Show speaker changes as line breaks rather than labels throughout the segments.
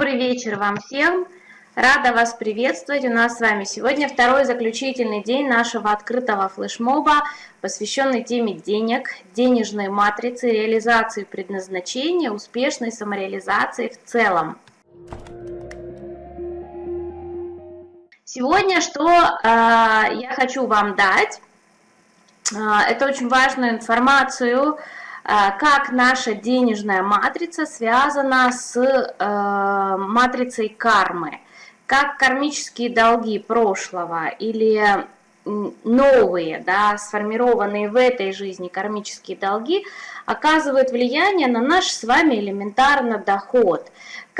Добрый вечер вам всем! Рада вас приветствовать. У нас с вами сегодня второй заключительный день нашего открытого флешмоба, посвященный теме денег, денежной матрицы, реализации предназначения, успешной самореализации в целом. Сегодня что э, я хочу вам дать, э, это очень важную информацию, как наша денежная матрица связана с э, матрицей кармы, как кармические долги прошлого или новые, да, сформированные в этой жизни кармические долги оказывают влияние на наш с вами элементарно доход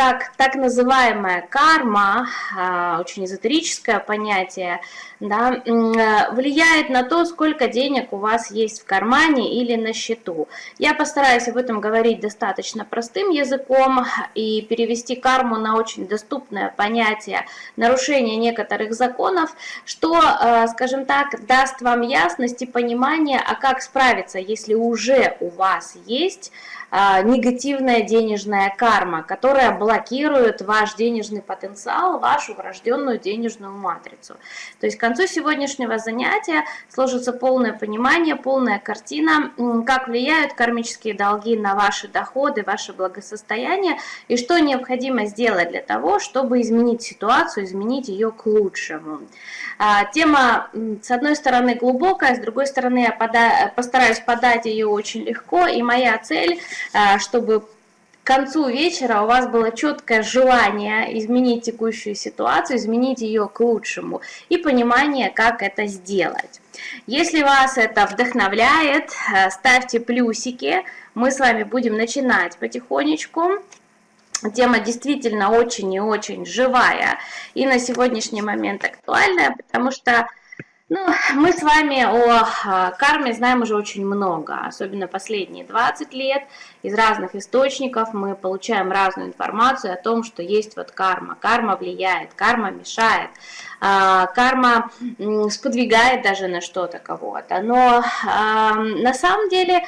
как так называемая карма, а, очень эзотерическое понятие, да, э, влияет на то, сколько денег у вас есть в кармане или на счету. Я постараюсь об этом говорить достаточно простым языком и перевести карму на очень доступное понятие нарушения некоторых законов, что, э, скажем так, даст вам ясность и понимание, а как справиться, если уже у вас есть. а, негативная денежная карма, которая блокирует ваш денежный потенциал, вашу врожденную денежную матрицу. То есть к концу сегодняшнего занятия сложится полное понимание, полная картина, как влияют кармические долги на ваши доходы, ваше благосостояние и что необходимо сделать для того, чтобы изменить ситуацию, изменить ее к лучшему. А, тема, с одной стороны, глубокая, с другой стороны, я постараюсь подать ее очень легко, и моя цель а, чтобы к концу вечера у вас было четкое желание изменить текущую ситуацию, изменить ее к лучшему и понимание, как это сделать. Если вас это вдохновляет, э, ставьте плюсики. Мы с вами будем начинать потихонечку. Тема действительно очень и очень живая и на сегодняшний момент актуальная, потому что ну, мы с вами о а, карме знаем уже очень много, особенно последние 20 лет. Из разных источников мы получаем разную информацию о том, что есть вот карма. Карма влияет, карма мешает, а, карма сподвигает даже на что-то кого-то. Но на самом деле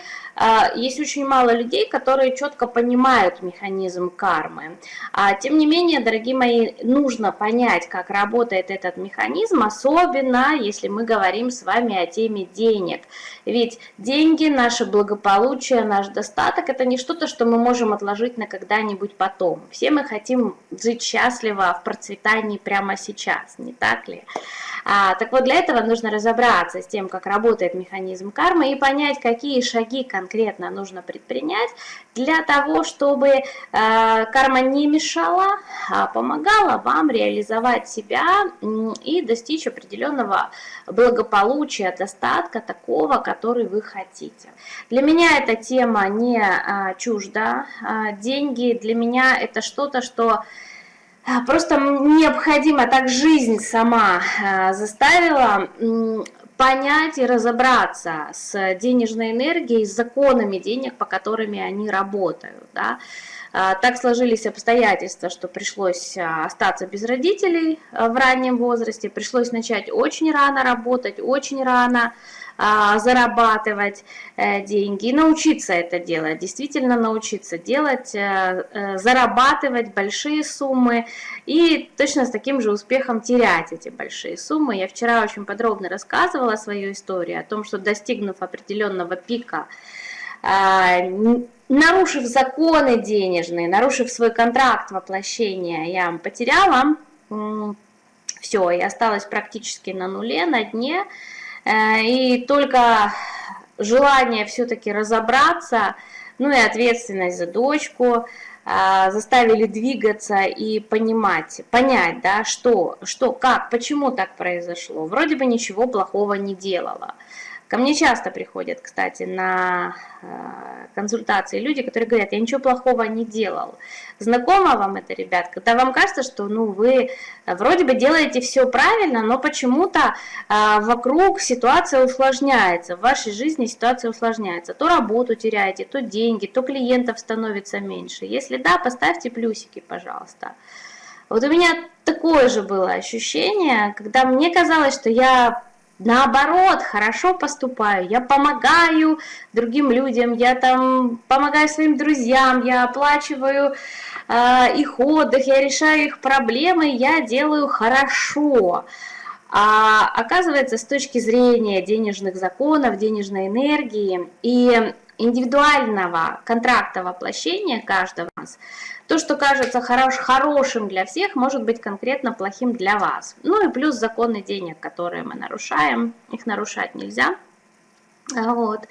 есть очень мало людей, которые четко понимают механизм кармы. А, тем не менее, дорогие мои, нужно понять, как работает этот механизм, особенно если мы говорим с вами о теме денег. Ведь деньги, наше благополучие, наш достаток – это не что-то, что мы можем отложить на когда-нибудь потом. Все мы хотим жить счастливо в процветании прямо сейчас, не так ли? А, так вот, для этого нужно разобраться с тем, как работает механизм кармы и понять, какие шаги конкретно нужно предпринять для того, чтобы э, карма не мешала, а помогала вам реализовать себя и достичь определенного благополучия, достатка такого, который вы хотите. Для меня эта тема не а, чужда. А, деньги для меня это что-то, что а, просто необходимо, так жизнь сама а, заставила понять и разобраться с денежной энергией, с законами денег, по которыми они работают. Да. А, так сложились обстоятельства, что пришлось остаться без родителей в раннем возрасте, пришлось начать очень рано работать, очень рано а, зарабатывать э, деньги и научиться это делать, действительно научиться делать, э, э, зарабатывать большие суммы и точно с таким же успехом терять эти большие суммы. Я вчера очень подробно рассказывала свою историю о том, что достигнув определенного пика, а, нарушив законы денежные, нарушив свой контракт воплощения, я потеряла все, и осталась практически на нуле, на дне, и только желание все-таки разобраться, ну и ответственность за дочку, э, заставили двигаться и понимать, понять, да, что, что, как, почему так произошло. Вроде бы ничего плохого не делала. Ко мне часто приходят, кстати, на э, консультации люди, которые говорят, я ничего плохого не делал. Знакомо вам это, ребят? Когда вам кажется, что ну, вы вроде бы делаете все правильно, но почему-то э, вокруг ситуация усложняется, в вашей жизни ситуация усложняется. То работу теряете, то деньги, то клиентов становится меньше. Если да, поставьте плюсики, пожалуйста. Вот у меня такое же было ощущение, когда мне казалось, что я наоборот, хорошо поступаю, я помогаю другим людям, я там помогаю своим друзьям, я оплачиваю э, их отдых, я решаю их проблемы, я делаю хорошо. А оказывается, с точки зрения денежных законов, денежной энергии и индивидуального контракта воплощения каждого нас, то, что кажется хорош, хорошим для всех, может быть конкретно плохим для вас. Ну и плюс законы денег, которые мы нарушаем, их нарушать нельзя. Вот.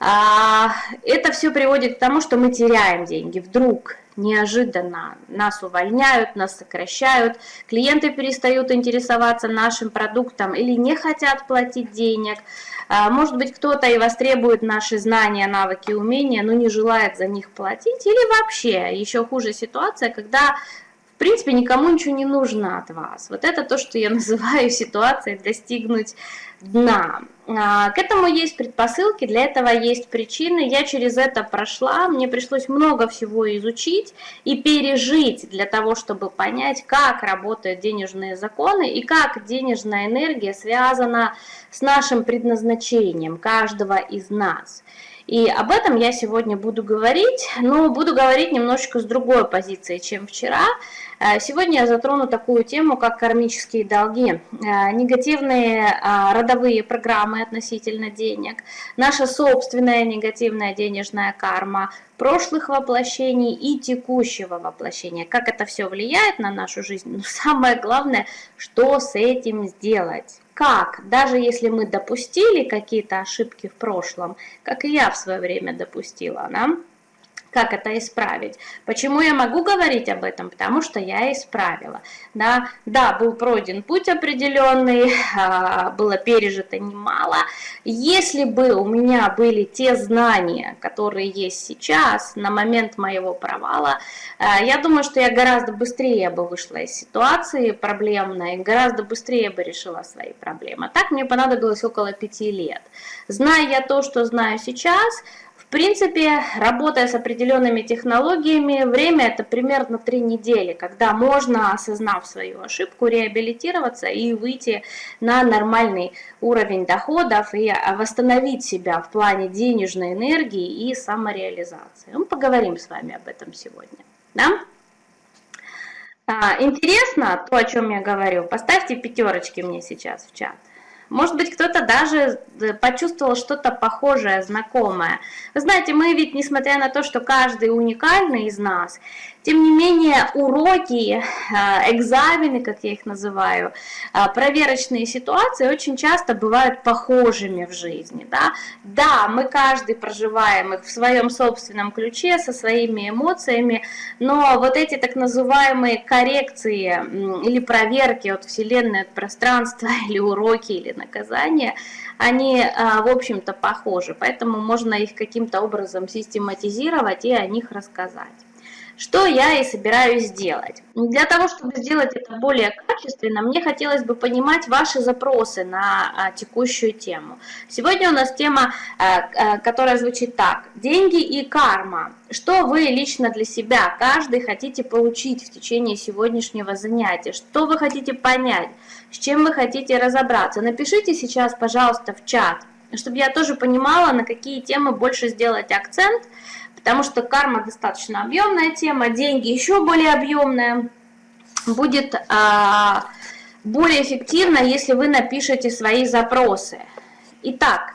А, это все приводит к тому, что мы теряем деньги вдруг, неожиданно. Нас увольняют, нас сокращают, клиенты перестают интересоваться нашим продуктом или не хотят платить денег. А, может быть, кто-то и востребует наши знания, навыки, умения, но не желает за них платить. Или вообще, еще хуже ситуация, когда принципе никому ничего не нужно от вас. Вот это то, что я называю ситуацией достигнуть дна. А, к этому есть предпосылки, для этого есть причины. Я через это прошла, мне пришлось много всего изучить и пережить для того, чтобы понять, как работают денежные законы и как денежная энергия связана с нашим предназначением каждого из нас. И об этом я сегодня буду говорить, но буду говорить немножечко с другой позиции, чем вчера. Э, сегодня я затрону такую тему, как кармические долги, э, негативные а, родовые программы относительно денег, наша собственная негативная денежная карма, прошлых воплощений и текущего воплощения. Как это все влияет на нашу жизнь? Но самое главное, что с этим сделать как, даже если мы допустили какие-то ошибки в прошлом, как и я в свое время допустила, да, как это исправить. Почему я могу говорить об этом? Потому что я исправила. Да, да был пройден путь определенный, а, было пережито немало. Если бы у меня были те знания, которые есть сейчас, на момент моего провала, а, я думаю, что я гораздо быстрее бы вышла из ситуации проблемной, гораздо быстрее бы решила свои проблемы. Так мне понадобилось около пяти лет. Зная я то, что знаю сейчас, принципе, работая с определенными технологиями, время это примерно три недели, когда можно, осознав свою ошибку, реабилитироваться и выйти на нормальный уровень доходов и восстановить себя в плане денежной энергии и самореализации. Мы поговорим с вами об этом сегодня. Да? А, интересно то, о чем я говорю? Поставьте пятерочки мне сейчас в чат. Может быть, кто-то даже э, почувствовал что-то похожее, знакомое. Вы знаете, мы ведь, несмотря на то, что каждый уникальный из нас, тем не менее, уроки, э, экзамены, как я их называю, э, проверочные ситуации очень часто бывают похожими в жизни. Да, да мы каждый проживаем их в своем собственном ключе, со своими эмоциями, но вот эти так называемые коррекции или проверки от Вселенной, от пространства, или уроки, или наказания, они, э, в общем-то, похожи. Поэтому можно их каким-то образом систематизировать и о них рассказать. Что я и собираюсь сделать. Для того, чтобы сделать это более качественно, мне хотелось бы понимать ваши запросы на а, текущую тему. Сегодня у нас тема, а, а, которая звучит так. Деньги и карма. Что вы лично для себя, каждый, хотите получить в течение сегодняшнего занятия? Что вы хотите понять? С чем вы хотите разобраться? Напишите сейчас, пожалуйста, в чат, чтобы я тоже понимала, на какие темы больше сделать акцент, потому что карма достаточно объемная тема, деньги еще более объемная. Будет а, более эффективно, если вы напишете свои запросы. Итак,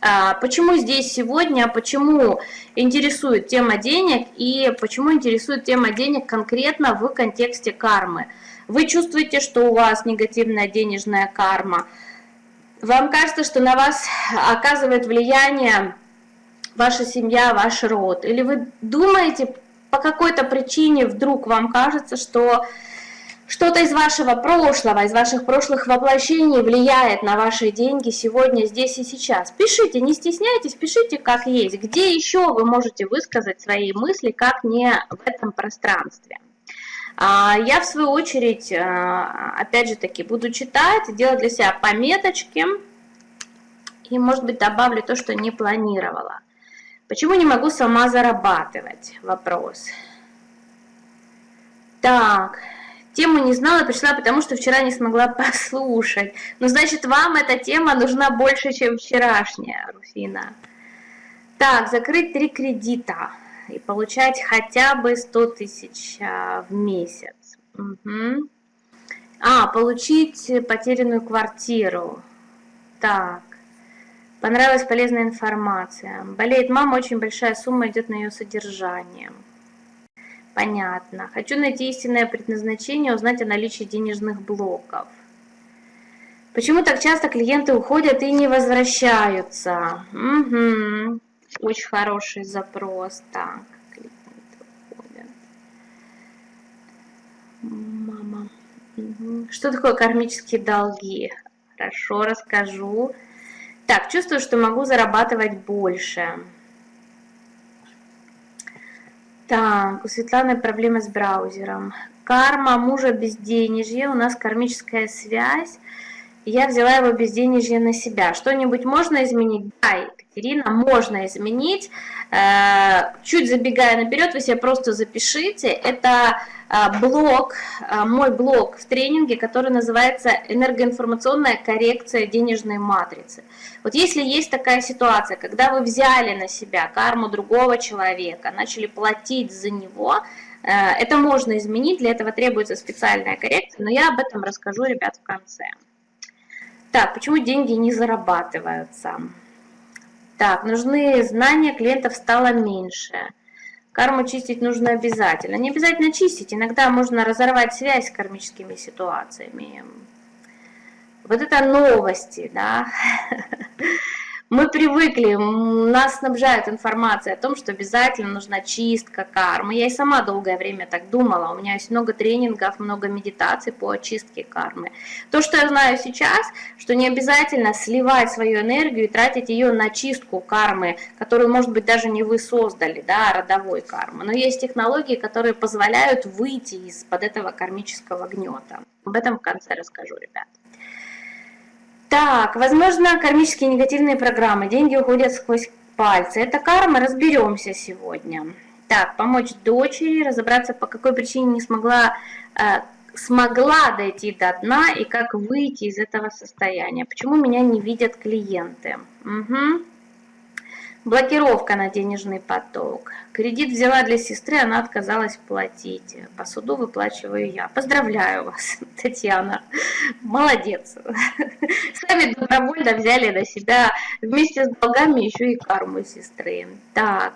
а, почему здесь сегодня, почему интересует тема денег и почему интересует тема денег конкретно в контексте кармы. Вы чувствуете, что у вас негативная денежная карма. Вам кажется, что на вас оказывает влияние ваша семья, ваш род? Или вы думаете, по какой-то причине вдруг вам кажется, что что-то из вашего прошлого, из ваших прошлых воплощений влияет на ваши деньги сегодня, здесь и сейчас. Пишите, не стесняйтесь, пишите как есть. Где еще вы можете высказать свои мысли, как не в этом пространстве. А, я, в свою очередь, а, опять же таки, буду читать, делать для себя пометочки. И, может быть, добавлю то, что не планировала. Почему не могу сама зарабатывать? Вопрос. Так, Тему не знала, пришла, потому что вчера не смогла послушать. Ну, значит, вам эта тема нужна больше, чем вчерашняя, Руфина. Так, закрыть три кредита и получать хотя бы 100 тысяч а, в месяц. Угу. А, получить потерянную квартиру. Так. Понравилась полезная информация. Болеет мама, очень большая сумма идет на ее содержание. Понятно. Хочу найти истинное предназначение, узнать о наличии денежных блоков. Почему так часто клиенты уходят и не возвращаются? Угу. Очень хороший запрос. Так, клиенты уходят. Мама. Угу. Что такое кармические долги? Хорошо, расскажу. Так, чувствую, что могу зарабатывать больше. Так, у Светланы проблемы с браузером. Карма мужа безденежье, у нас кармическая связь. Я взяла его безденежье на себя. Что-нибудь можно изменить? Да, Екатерина, можно изменить. Э, чуть забегая наперед, вы себе просто запишите. Это э, блок, э, мой блок в тренинге, который называется «Энергоинформационная коррекция денежной матрицы». Вот если есть такая ситуация, когда вы взяли на себя карму другого человека, начали платить за него, это можно изменить, для этого требуется специальная коррекция, но я об этом расскажу, ребят, в конце. Так, почему деньги не зарабатываются? Так, нужны знания, клиентов стало меньше. Карму чистить нужно обязательно. Не обязательно чистить, иногда можно разорвать связь с кармическими ситуациями. Вот это новости, да. Мы привыкли, нас снабжают информацией о том, что обязательно нужна чистка кармы. Я и сама долгое время так думала. У меня есть много тренингов, много медитаций по очистке кармы. То, что я знаю сейчас, что не обязательно сливать свою энергию и тратить ее на чистку кармы, которую, может быть, даже не вы создали, да, а родовой кармы. Но есть технологии, которые позволяют выйти из-под этого кармического гнета. Об этом в конце расскажу, ребят. Так, возможно, кармические негативные программы. Деньги уходят сквозь пальцы. Это карма, разберемся сегодня. Так, помочь дочери, разобраться, по какой причине не смогла, э, смогла дойти до дна и как выйти из этого состояния. Почему меня не видят клиенты? Угу. Блокировка на денежный поток. Кредит взяла для сестры, она отказалась платить. По суду выплачиваю я. Поздравляю вас, Татьяна. Молодец. Сами добровольно взяли на себя вместе с долгами еще и карму сестры. Так.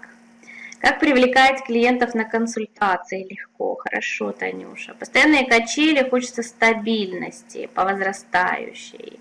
Как привлекать клиентов на консультации легко? Хорошо, Танюша. Постоянные качели, хочется стабильности по возрастающей.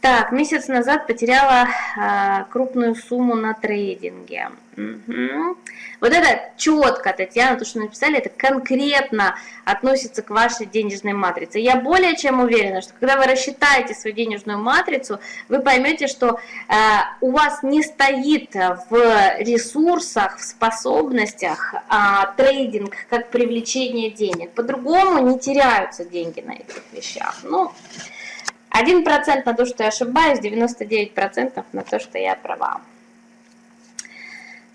Так, месяц назад потеряла а, крупную сумму на трейдинге. Угу. Вот это четко, Татьяна, то, что написали, это конкретно относится к вашей денежной матрице. Я более чем уверена, что когда вы рассчитаете свою денежную матрицу, вы поймете, что э, у вас не стоит в ресурсах, в способностях э, трейдинг как привлечение денег. По-другому не теряются деньги на этих вещах. Ну, 1% на то, что я ошибаюсь, 99% на то, что я права.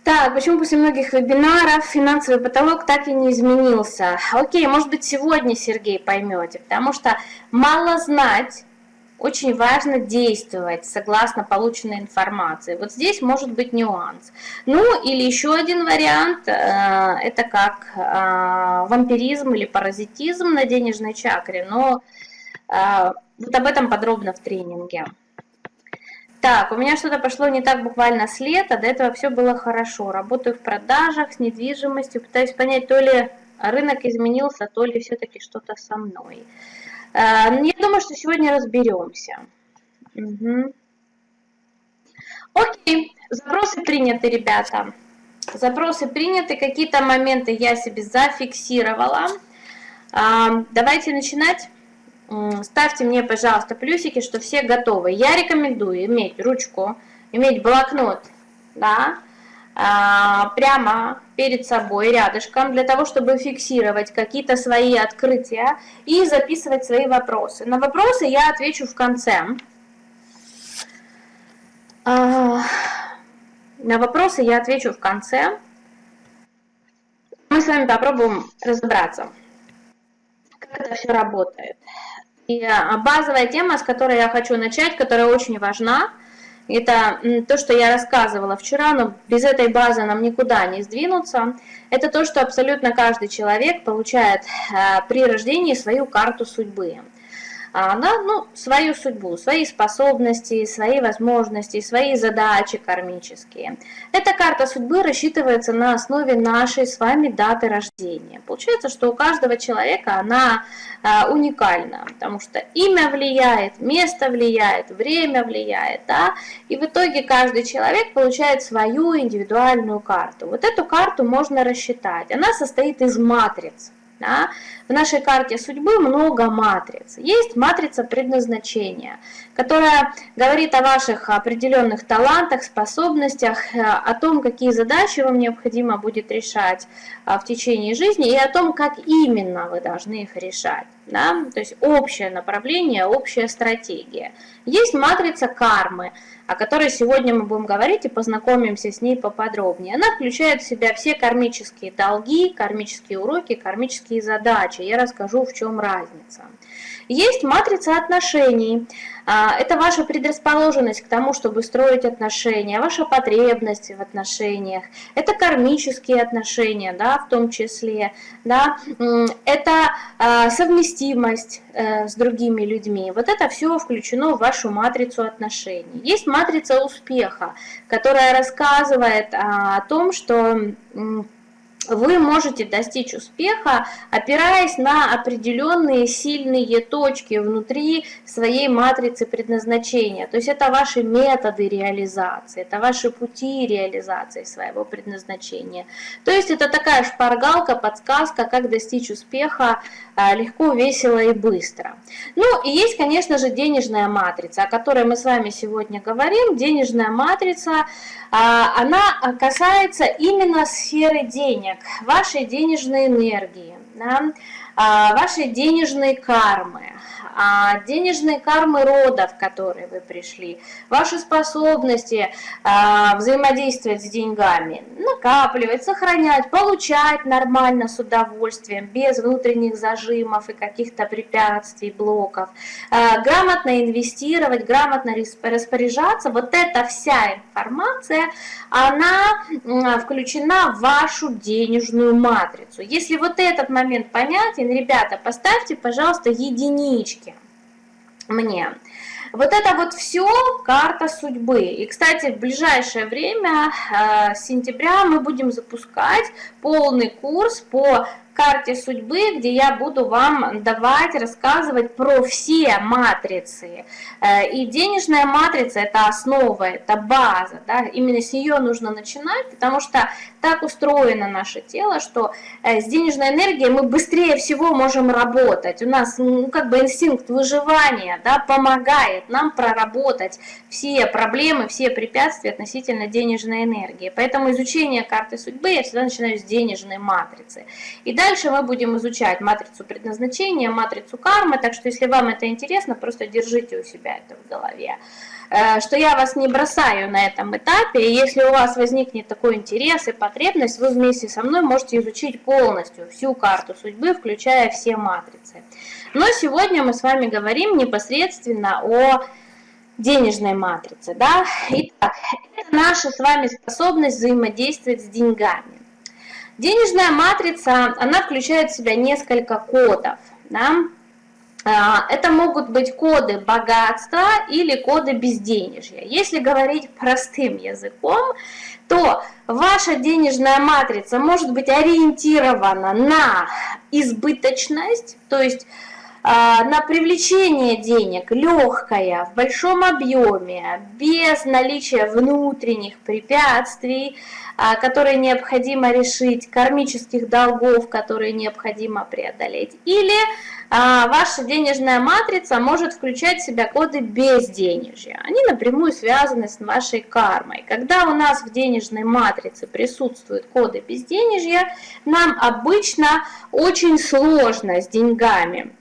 Так, почему после многих вебинаров финансовый потолок так и не изменился? Окей, может быть сегодня, Сергей, поймете, потому что мало знать, очень важно действовать согласно полученной информации. Вот здесь может быть нюанс. Ну или еще один вариант, э, это как э, вампиризм или паразитизм на денежной чакре, но э, вот об этом подробно в тренинге. Так, у меня что-то пошло не так буквально с лета, до этого все было хорошо. Работаю в продажах, с недвижимостью, пытаюсь понять, то ли рынок изменился, то ли все-таки что-то со мной. Э, я думаю, что сегодня разберемся. Угу. Окей, запросы приняты, ребята. Запросы приняты, какие-то моменты я себе зафиксировала. Давайте начинать ставьте мне, пожалуйста, плюсики, что все готовы. Я рекомендую иметь ручку, иметь блокнот, да, а, прямо перед собой, рядышком, для того, чтобы фиксировать какие-то свои открытия и записывать свои вопросы. На вопросы я отвечу в конце. А, на вопросы я отвечу в конце. Мы с вами попробуем разобраться это все работает. А, базовая тема, с которой я хочу начать, которая очень важна, это то, что я рассказывала вчера, но без этой базы нам никуда не сдвинуться. Это то, что абсолютно каждый человек получает а, при рождении свою карту судьбы она, ну, свою судьбу, свои способности, свои возможности, свои задачи кармические. Эта карта судьбы рассчитывается на основе нашей с вами даты рождения. Получается, что у каждого человека она а, уникальна, потому что имя влияет, место влияет, время влияет, да, и в итоге каждый человек получает свою индивидуальную карту. Вот эту карту можно рассчитать. Она состоит из матриц. Да? В нашей карте судьбы много матриц. Есть матрица предназначения, которая говорит о ваших определенных талантах, способностях, э, о том, какие задачи вам необходимо будет решать а, в течение жизни и о том, как именно вы должны их решать. Да? То есть общее направление, общая стратегия. Есть матрица кармы – о которой сегодня мы будем говорить и познакомимся с ней поподробнее. Она включает в себя все кармические долги, кармические уроки, кармические задачи. Я расскажу, в чем разница. Есть матрица отношений. А, это ваша предрасположенность к тому, чтобы строить отношения, ваша потребность в отношениях. Это кармические отношения, да, в том числе. Да. Это а, совместимость э, с другими людьми. Вот это все включено в вашу матрицу отношений. Есть матрица успеха, которая рассказывает а, о том, что вы можете достичь успеха, опираясь на определенные сильные точки внутри своей матрицы предназначения. То есть это ваши методы реализации, это ваши пути реализации своего предназначения. То есть это такая шпаргалка, подсказка, как достичь успеха легко, весело и быстро. Ну и есть, конечно же, денежная матрица, о которой мы с вами сегодня говорим. Денежная матрица, а, она касается именно сферы денег, вашей денежной энергии, да, а, вашей денежной кармы, а, денежные кармы рода, в которые вы пришли, ваши способности а, взаимодействовать с деньгами, накапливать, сохранять, получать нормально с удовольствием, без внутренних зажимов и каких-то препятствий, блоков, а, грамотно инвестировать, грамотно распоряжаться, вот эта вся информация, она включена в вашу денежную матрицу. Если вот этот момент понятен, ребята, поставьте, пожалуйста, единички мне. Вот это вот все карта судьбы. И, кстати, в ближайшее время, э, с сентября, мы будем запускать полный курс по карте судьбы, где я буду вам давать, рассказывать про все матрицы. Э, и денежная матрица – это основа, это база. Да? Именно с нее нужно начинать, потому что так устроено наше тело, что э, с денежной энергией мы быстрее всего можем работать. У нас ну, как бы инстинкт выживания да, помогает нам проработать все проблемы, все препятствия относительно денежной энергии. Поэтому изучение карты судьбы я всегда начинаю с денежной матрицы. И дальше мы будем изучать матрицу предназначения, матрицу кармы, так что если вам это интересно, просто держите у себя это в голове э, что я вас не бросаю на этом этапе, и если у вас возникнет такой интерес и потребность, вы вместе со мной можете изучить полностью всю карту судьбы, включая все матрицы. Но сегодня мы с вами говорим непосредственно о денежной матрице. Да? Итак, это наша с вами способность взаимодействовать с деньгами. Денежная матрица, она включает в себя несколько кодов. Да? А, это могут быть коды богатства или коды безденежья. Если говорить простым языком, то ваша денежная матрица может быть ориентирована на избыточность, то есть на привлечение денег легкое, в большом объеме, без наличия внутренних препятствий, а, которые необходимо решить, кармических долгов, которые необходимо преодолеть. Или а, ваша денежная матрица может включать в себя коды безденежья. Они напрямую связаны с вашей кармой. Когда у нас в денежной матрице присутствуют коды безденежья, нам обычно очень сложно с деньгами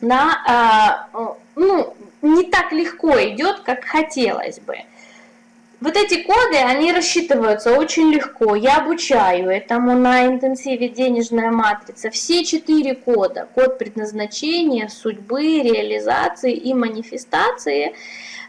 да, ну, не так легко идет, как хотелось бы. Вот эти коды, они рассчитываются очень легко. Я обучаю этому на интенсиве «Денежная матрица». Все четыре кода. Код предназначения, судьбы, реализации и манифестации.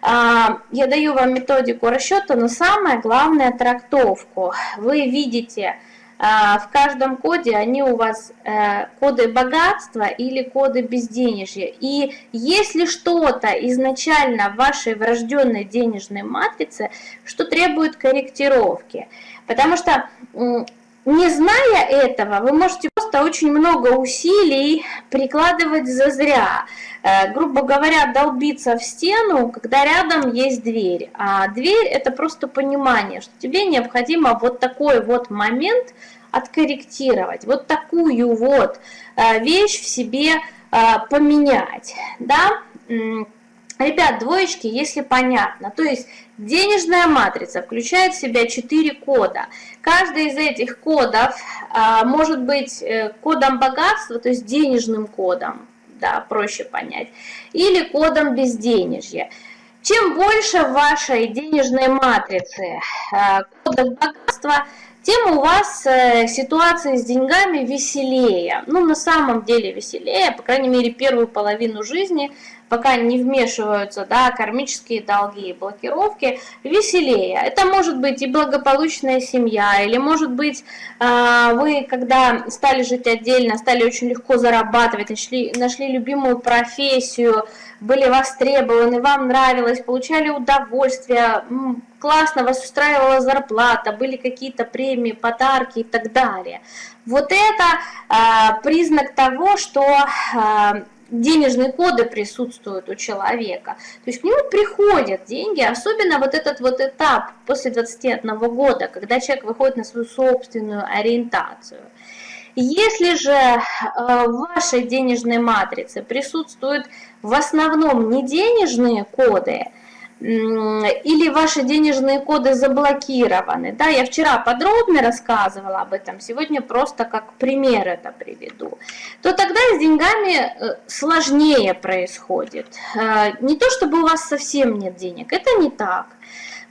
А, я даю вам методику расчета, но самое главное – трактовку. Вы видите а, в каждом коде они у вас э, коды богатства или коды безденежья. И если что-то изначально в вашей врожденной денежной матрице, что требует корректировки. Потому что не зная этого, вы можете просто очень много усилий прикладывать зазря. Э, грубо говоря, долбиться в стену, когда рядом есть дверь. А дверь это просто понимание, что тебе необходимо вот такой вот момент откорректировать, вот такую вот э, вещь в себе э, поменять. Да? Ребят, двоечки, если понятно, то есть денежная матрица включает в себя 4 кода. Каждый из этих кодов а, может быть э, кодом богатства, то есть денежным кодом, да, проще понять, или кодом безденежья. Чем больше в вашей денежной матрице а, кодов богатства, тем у вас э, ситуация с деньгами веселее. Ну, на самом деле веселее, по крайней мере, первую половину жизни – пока не вмешиваются да, кармические долги и блокировки, веселее. Это может быть и благополучная семья, или может быть а, вы, когда стали жить отдельно, стали очень легко зарабатывать, нашли, нашли любимую профессию, были востребованы, вам нравилось, получали удовольствие, классно вас устраивала зарплата, были какие-то премии, подарки и так далее. Вот это а, признак того, что а, денежные коды присутствуют у человека. То есть к нему приходят деньги, особенно вот этот вот этап после 21 года, когда человек выходит на свою собственную ориентацию. Если же э, в вашей денежной матрице присутствуют в основном не денежные коды, или ваши денежные коды заблокированы. Да, я вчера подробно рассказывала об этом, сегодня просто как пример это приведу. То тогда с деньгами э, сложнее происходит. Э, не то, чтобы у вас совсем нет денег, это не так.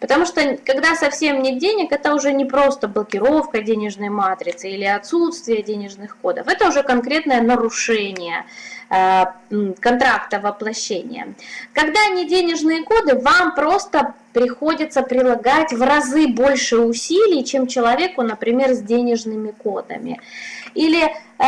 Потому что когда совсем нет денег, это уже не просто блокировка денежной матрицы или отсутствие денежных кодов, это уже конкретное нарушение контракта воплощения. Когда не денежные коды, вам просто приходится прилагать в разы больше усилий, чем человеку, например, с денежными кодами. Или э,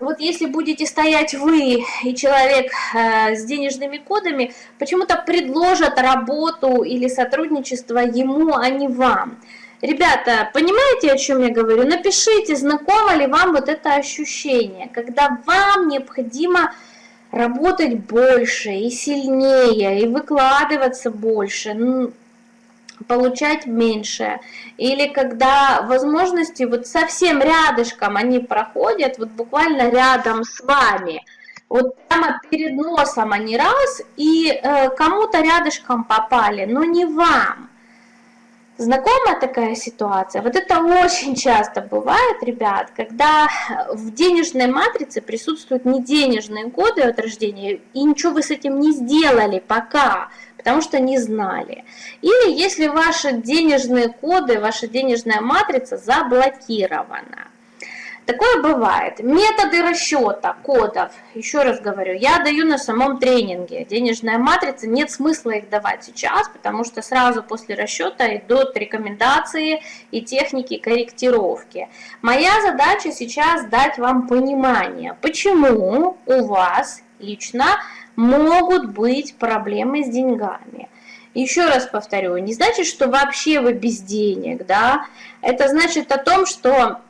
вот если будете стоять вы и человек э, с денежными кодами, почему-то предложат работу или сотрудничество ему, а не вам. Ребята, понимаете, о чем я говорю? Напишите, знакомо ли вам вот это ощущение, когда вам необходимо работать больше и сильнее, и выкладываться больше, получать меньше. Или когда возможности вот совсем рядышком они проходят, вот буквально рядом с вами, вот прямо перед носом они раз, и э, кому-то рядышком попали, но не вам. Знакомая такая ситуация? Вот это очень часто бывает, ребят, когда в денежной матрице присутствуют не денежные коды от рождения, и ничего вы с этим не сделали пока, потому что не знали. Или если ваши денежные коды, ваша денежная матрица заблокирована. Такое бывает. Методы расчета кодов, еще раз говорю, я даю на самом тренинге. Денежная матрица, нет смысла их давать сейчас, потому что сразу после расчета идут рекомендации и техники корректировки. Моя задача сейчас дать вам понимание, почему у вас лично могут быть проблемы с деньгами. Еще раз повторю, не значит, что вообще вы без денег, да? Это значит о том, что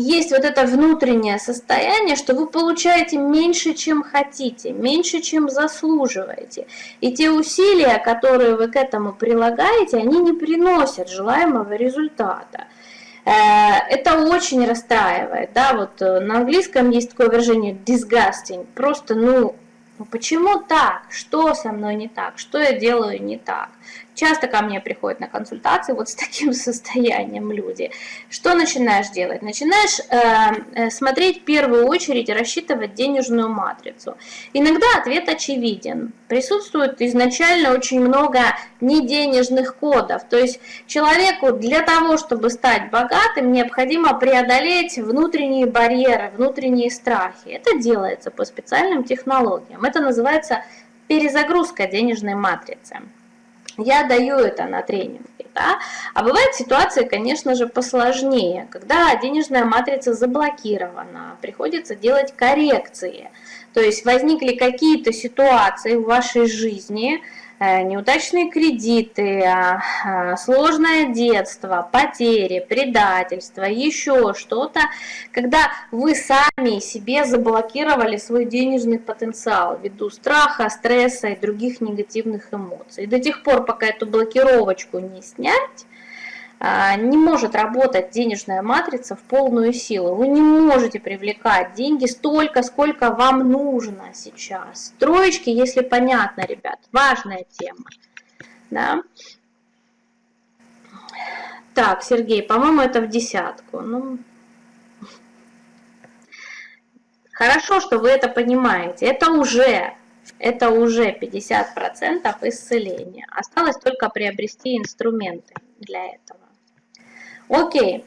есть вот это внутреннее состояние, что вы получаете меньше, чем хотите, меньше, чем заслуживаете. И те усилия, которые вы к этому прилагаете, они не приносят желаемого результата. Э, это очень расстраивает, да, вот э, на английском есть такое выражение disgusting, просто, ну, ну почему так? Что со мной не так? Что я делаю не так? Часто ко мне приходят на консультации вот с таким состоянием люди. Что начинаешь делать? Начинаешь э, э, смотреть в первую очередь, рассчитывать денежную матрицу. Иногда ответ очевиден. Присутствует изначально очень много неденежных кодов. То есть человеку для того, чтобы стать богатым, необходимо преодолеть внутренние барьеры, внутренние страхи. Это делается по специальным технологиям. Это называется перезагрузка денежной матрицы. Я даю это на тренинге. Да? А бывают ситуации, конечно же, посложнее, когда денежная матрица заблокирована, приходится делать коррекции. То есть возникли какие-то ситуации в вашей жизни, неудачные кредиты, а, а, сложное детство, потери, предательство, еще что-то, когда вы сами себе заблокировали свой денежный потенциал ввиду страха, стресса и других негативных эмоций. И до тех пор, пока эту блокировочку не снять, не может работать денежная матрица в полную силу. Вы не можете привлекать деньги столько, сколько вам нужно сейчас. Троечки, если понятно, ребят, важная тема. Да? Так, Сергей, по-моему, это в десятку. Ну, хорошо, что вы это понимаете. Это уже, это уже 50% исцеления. Осталось только приобрести инструменты для этого. Окей.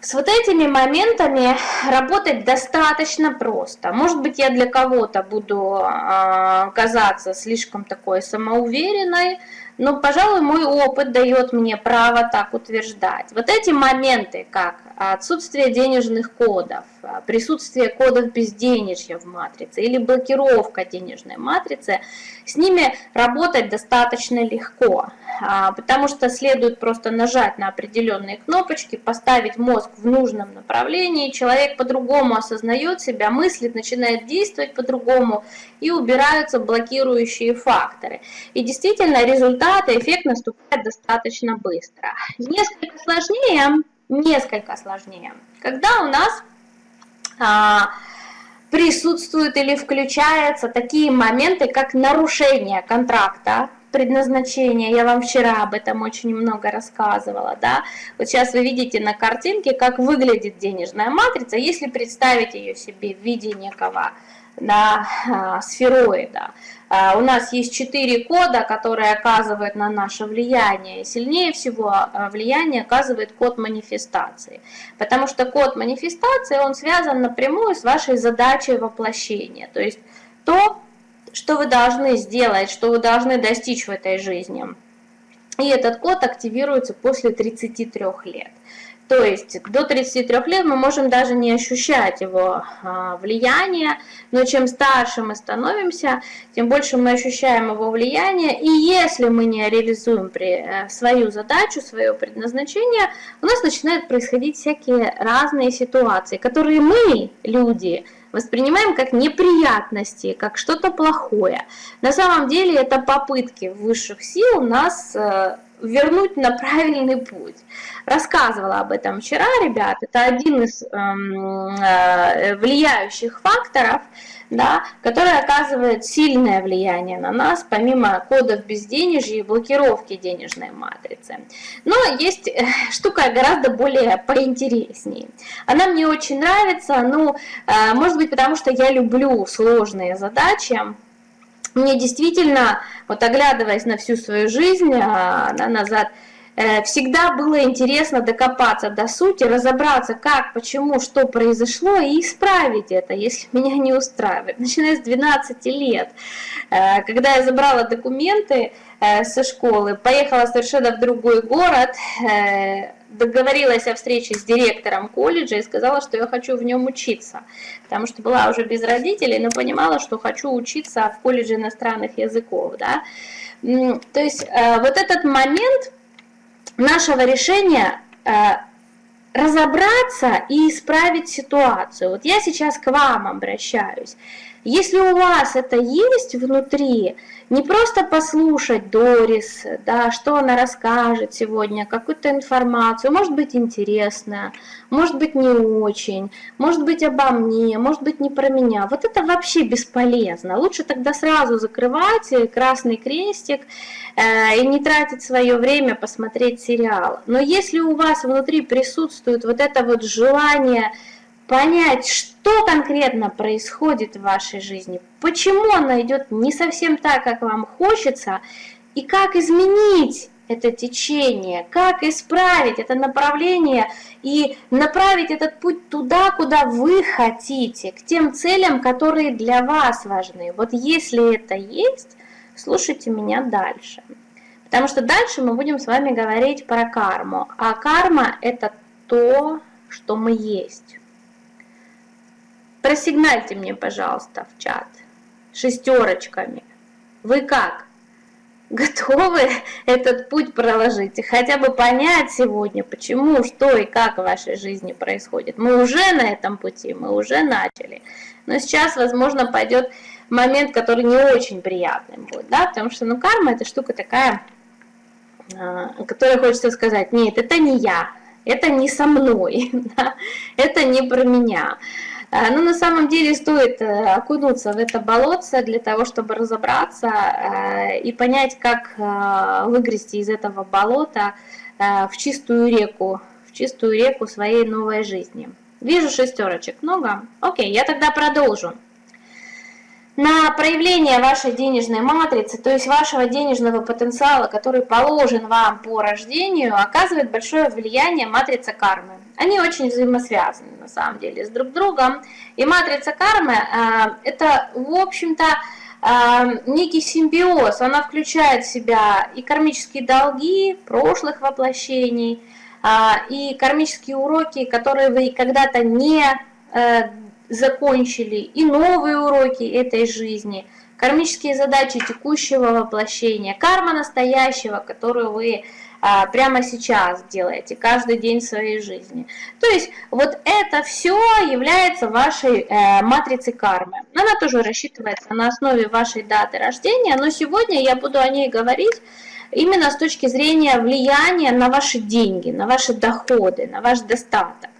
С вот этими моментами работать достаточно просто. Может быть, я для кого-то буду э, казаться слишком такой самоуверенной, но, пожалуй, мой опыт дает мне право так утверждать. Вот эти моменты, как отсутствие денежных кодов, присутствие кодов безденежья в матрице или блокировка денежной матрицы, с ними работать достаточно легко, а, потому что следует просто нажать на определенные кнопочки, поставить мозг в нужном направлении, человек по-другому осознает себя, мыслит, начинает действовать по-другому, и убираются блокирующие факторы. И действительно результат и эффект наступает достаточно быстро. Несколько сложнее, несколько сложнее, когда у нас а, присутствуют или включаются такие моменты, как нарушение контракта, предназначения, я вам вчера об этом очень много рассказывала, да, вот сейчас вы видите на картинке, как выглядит денежная матрица, если представить ее себе в виде некого да, а, сфероида. А, у нас есть четыре кода, которые оказывают на наше влияние. Сильнее всего а, влияние оказывает код манифестации. Потому что код манифестации, он связан напрямую с вашей задачей воплощения. То есть то, что вы должны сделать, что вы должны достичь в этой жизни. И этот код активируется после 33 лет. То есть до 33 лет мы можем даже не ощущать его а, влияние, но чем старше мы становимся, тем больше мы ощущаем его влияние. И если мы не реализуем э, свою задачу, свое предназначение, у нас начинают происходить всякие разные ситуации, которые мы, люди, воспринимаем как неприятности, как что-то плохое. На самом деле это попытки высших сил нас э, вернуть на правильный путь. Рассказывала об этом вчера, ребят, это один из эм, э, влияющих факторов, да, который оказывает сильное влияние на нас, помимо кодов безденежья и блокировки денежной матрицы. Но есть э, штука гораздо более поинтереснее. Она мне очень нравится, ну, э, может быть, потому что я люблю сложные задачи, мне действительно, вот оглядываясь на всю свою жизнь а, да, назад, э, всегда было интересно докопаться до сути, разобраться, как, почему, что произошло, и исправить это, если меня не устраивает. Начиная с 12 лет, э, когда я забрала документы со школы, поехала совершенно в другой город, договорилась о встрече с директором колледжа и сказала, что я хочу в нем учиться, потому что была уже без родителей, но понимала, что хочу учиться в колледже иностранных языков. Да? То есть э, вот этот момент нашего решения э, разобраться и исправить ситуацию. Вот я сейчас к вам обращаюсь. Если у вас это есть внутри, не просто послушать Дорис, да, что она расскажет сегодня, какую-то информацию, может быть интересная, может быть не очень, может быть обо мне, может быть не про меня. Вот это вообще бесполезно. Лучше тогда сразу закрывать красный крестик э, и не тратить свое время посмотреть сериал. Но если у вас внутри присутствует вот это вот желание понять, что конкретно происходит в вашей жизни, почему она идет не совсем так, как вам хочется, и как изменить это течение, как исправить это направление и направить этот путь туда, куда вы хотите, к тем целям, которые для вас важны. Вот если это есть, слушайте меня дальше. Потому что дальше мы будем с вами говорить про карму. А карма – это то, что мы есть. Просигнальте мне, пожалуйста, в чат шестерочками. Вы как? Готовы этот путь проложить и хотя бы понять сегодня, почему, что и как в вашей жизни происходит. Мы уже на этом пути, мы уже начали. Но сейчас, возможно, пойдет момент, который не очень приятный будет, да, потому что, ну, карма это штука такая, а, которая хочется сказать, нет, это не я, это не со мной, да, это не про меня. Но ну, на самом деле стоит э, окунуться в это болотце для того, чтобы разобраться э, и понять, как э, выгрести из этого болота в чистую реку, в чистую реку своей новой жизни. Вижу шестерочек, много? Окей, я тогда продолжу на проявление вашей денежной матрицы, то есть вашего денежного потенциала, который положен вам по рождению, оказывает большое влияние матрица кармы. Они очень взаимосвязаны на самом деле с друг другом. И матрица кармы э, это, в общем-то, э, некий симбиоз. Она включает в себя и кармические долги прошлых воплощений, э, и кармические уроки, которые вы когда-то не закончили и новые уроки этой жизни, кармические задачи текущего воплощения, карма настоящего, которую вы прямо сейчас делаете, каждый день своей жизни. То есть вот это все является вашей э, матрицей кармы. Она тоже рассчитывается на основе вашей даты рождения, но сегодня я буду о ней говорить именно с точки зрения влияния на ваши деньги, на ваши доходы, на ваш достаток.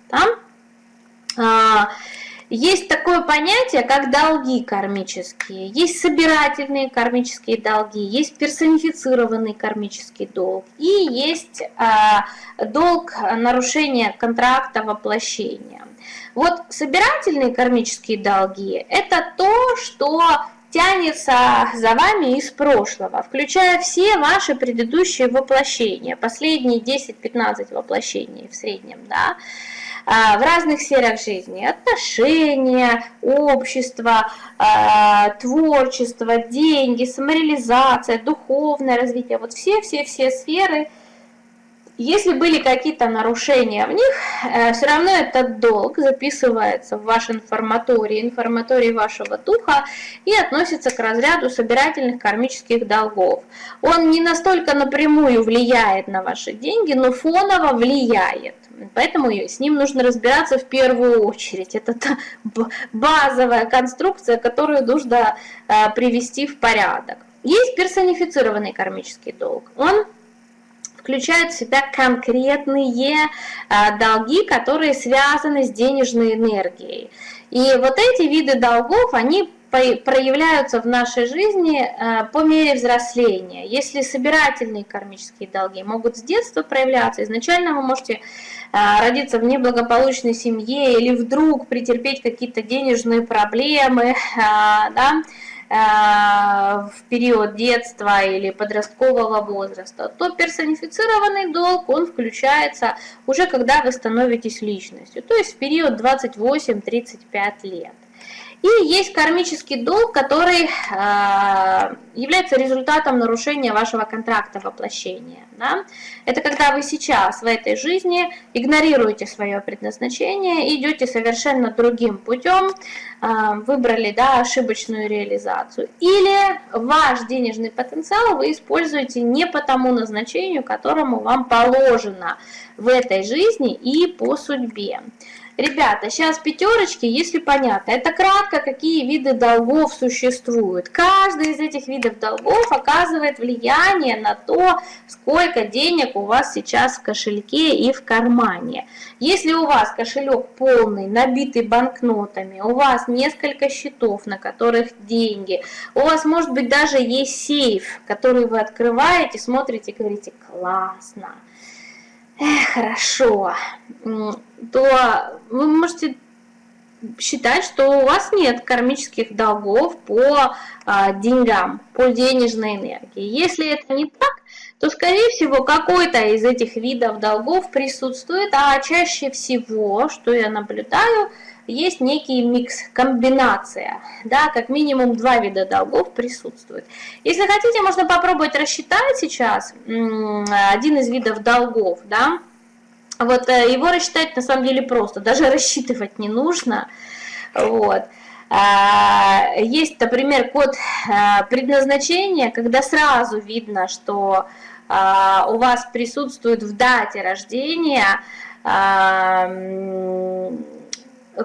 Да? Есть такое понятие, как долги кармические. Есть собирательные кармические долги, есть персонифицированный кармический долг и есть э, долг нарушения контракта воплощения. Вот собирательные кармические долги – это то, что тянется за вами из прошлого, включая все ваши предыдущие воплощения, последние 10-15 воплощений в среднем, да, в разных сферах жизни. Отношения, общество, а, творчество, деньги, самореализация, духовное развитие. Вот все-все-все сферы – если были какие-то нарушения в них, э, все равно этот долг записывается в ваш информаторий, информаторий вашего духа и относится к разряду собирательных кармических долгов. Он не настолько напрямую влияет на ваши деньги, но фоново влияет. Поэтому с ним нужно разбираться в первую очередь. Это та базовая конструкция, которую нужно э, привести в порядок. Есть персонифицированный кармический долг. Он включает в себя конкретные а, долги, которые связаны с денежной энергией. И вот эти виды долгов, они проявляются в нашей жизни а, по мере взросления. Если собирательные кармические долги могут с детства проявляться, изначально вы можете а, родиться в неблагополучной семье или вдруг претерпеть какие-то денежные проблемы, да, Э, в период детства или подросткового возраста, то персонифицированный долг, он включается уже когда вы становитесь личностью, то есть в период 28-35 лет. И есть кармический долг, который э, является результатом нарушения вашего контракта воплощения. Да? Это когда вы сейчас в этой жизни игнорируете свое предназначение, идете совершенно другим путем, э, выбрали да, ошибочную реализацию. Или ваш денежный потенциал вы используете не по тому назначению, которому вам положено в этой жизни и по судьбе. Ребята, сейчас пятерочки, если понятно. Это кратко, какие виды долгов существуют. Каждый из этих видов долгов оказывает влияние на то, сколько денег у вас сейчас в кошельке и в кармане. Если у вас кошелек полный, набитый банкнотами, у вас несколько счетов, на которых деньги, у вас может быть даже есть сейф, который вы открываете, смотрите и говорите «классно» хорошо, то вы можете считать, что у вас нет кармических долгов по а, деньгам, по денежной энергии. Если это не так, то, скорее всего, какой-то из этих видов долгов присутствует, а чаще всего, что я наблюдаю, есть некий микс, комбинация, да, как минимум два вида долгов присутствует. Если хотите, можно попробовать рассчитать сейчас один из видов долгов, да, вот э, его рассчитать на самом деле просто, даже рассчитывать не нужно, вот. А, есть, например, код э, предназначения, когда сразу видно, что а, у вас присутствует в дате рождения а,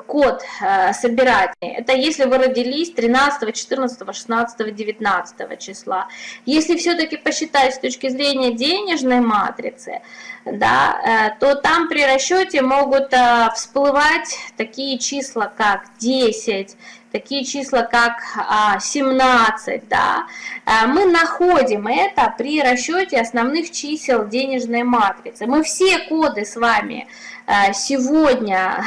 код э, собирательный. Это если вы родились 13, 14, 16, 19 числа. Если все-таки посчитать с точки зрения денежной матрицы, да, э, то там при расчете могут э, всплывать такие числа, как 10, такие числа, как 17, а, да, мы находим это при расчете основных чисел денежной матрицы. Мы все коды с вами сегодня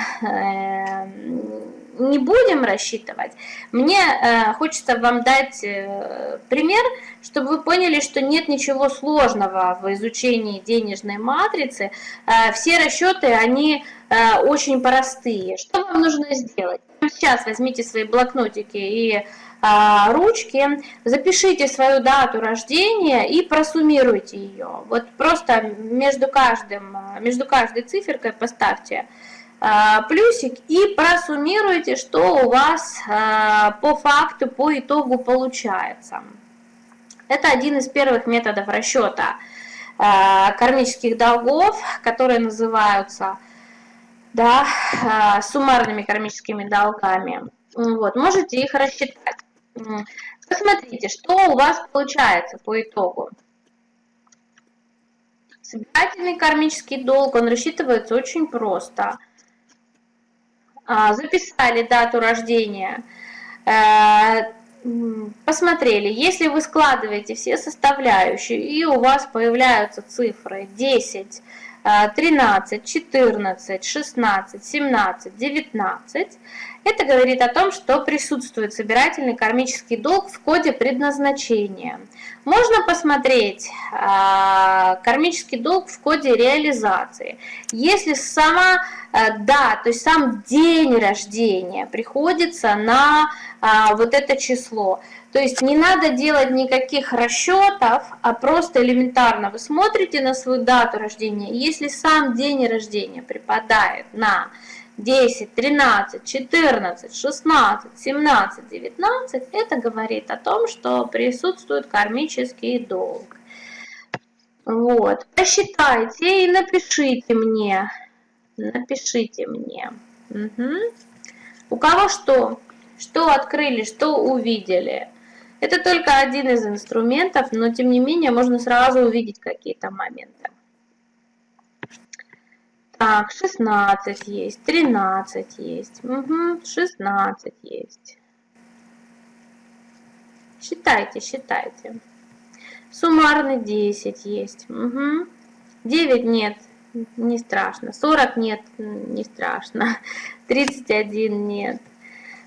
не будем рассчитывать. Мне э, хочется вам дать э, пример, чтобы вы поняли, что нет ничего сложного в изучении денежной матрицы. Э, все расчеты, они э, очень простые. Что вам нужно сделать? Сейчас возьмите свои блокнотики и э, ручки, запишите свою дату рождения и просуммируйте ее. Вот просто между, каждым, между каждой циферкой поставьте а, плюсик и просуммируйте, что у вас а, по факту, по итогу получается. Это один из первых методов расчета а, кармических долгов, которые называются да, суммарными кармическими долгами. Вот, можете их рассчитать. Посмотрите, что у вас получается по итогу. Собирательный кармический долг, он рассчитывается очень просто – а, записали дату рождения, э, посмотрели, если вы складываете все составляющие, и у вас появляются цифры 10, 13, 14, 16, 17, 19, это говорит о том, что присутствует собирательный кармический долг в коде предназначения. Можно посмотреть э, кармический долг в коде реализации. Если сама э, да, то есть сам день рождения приходится на э, вот это число, то есть не надо делать никаких расчетов, а просто элементарно вы смотрите на свою дату рождения, если сам день рождения припадает на 10, 13, 14, 16, 17, 19, это говорит о том, что присутствует кармический долг. Вот, посчитайте и напишите мне, напишите мне. Угу. У кого что? Что открыли, что увидели? Это только один из инструментов, но тем не менее можно сразу увидеть какие-то моменты. Так, 16 есть, 13 есть, угу, 16 есть. Считайте, считайте. Суммарный 10 есть. Угу. 9 нет, не страшно. 40 нет, не страшно. 31 нет.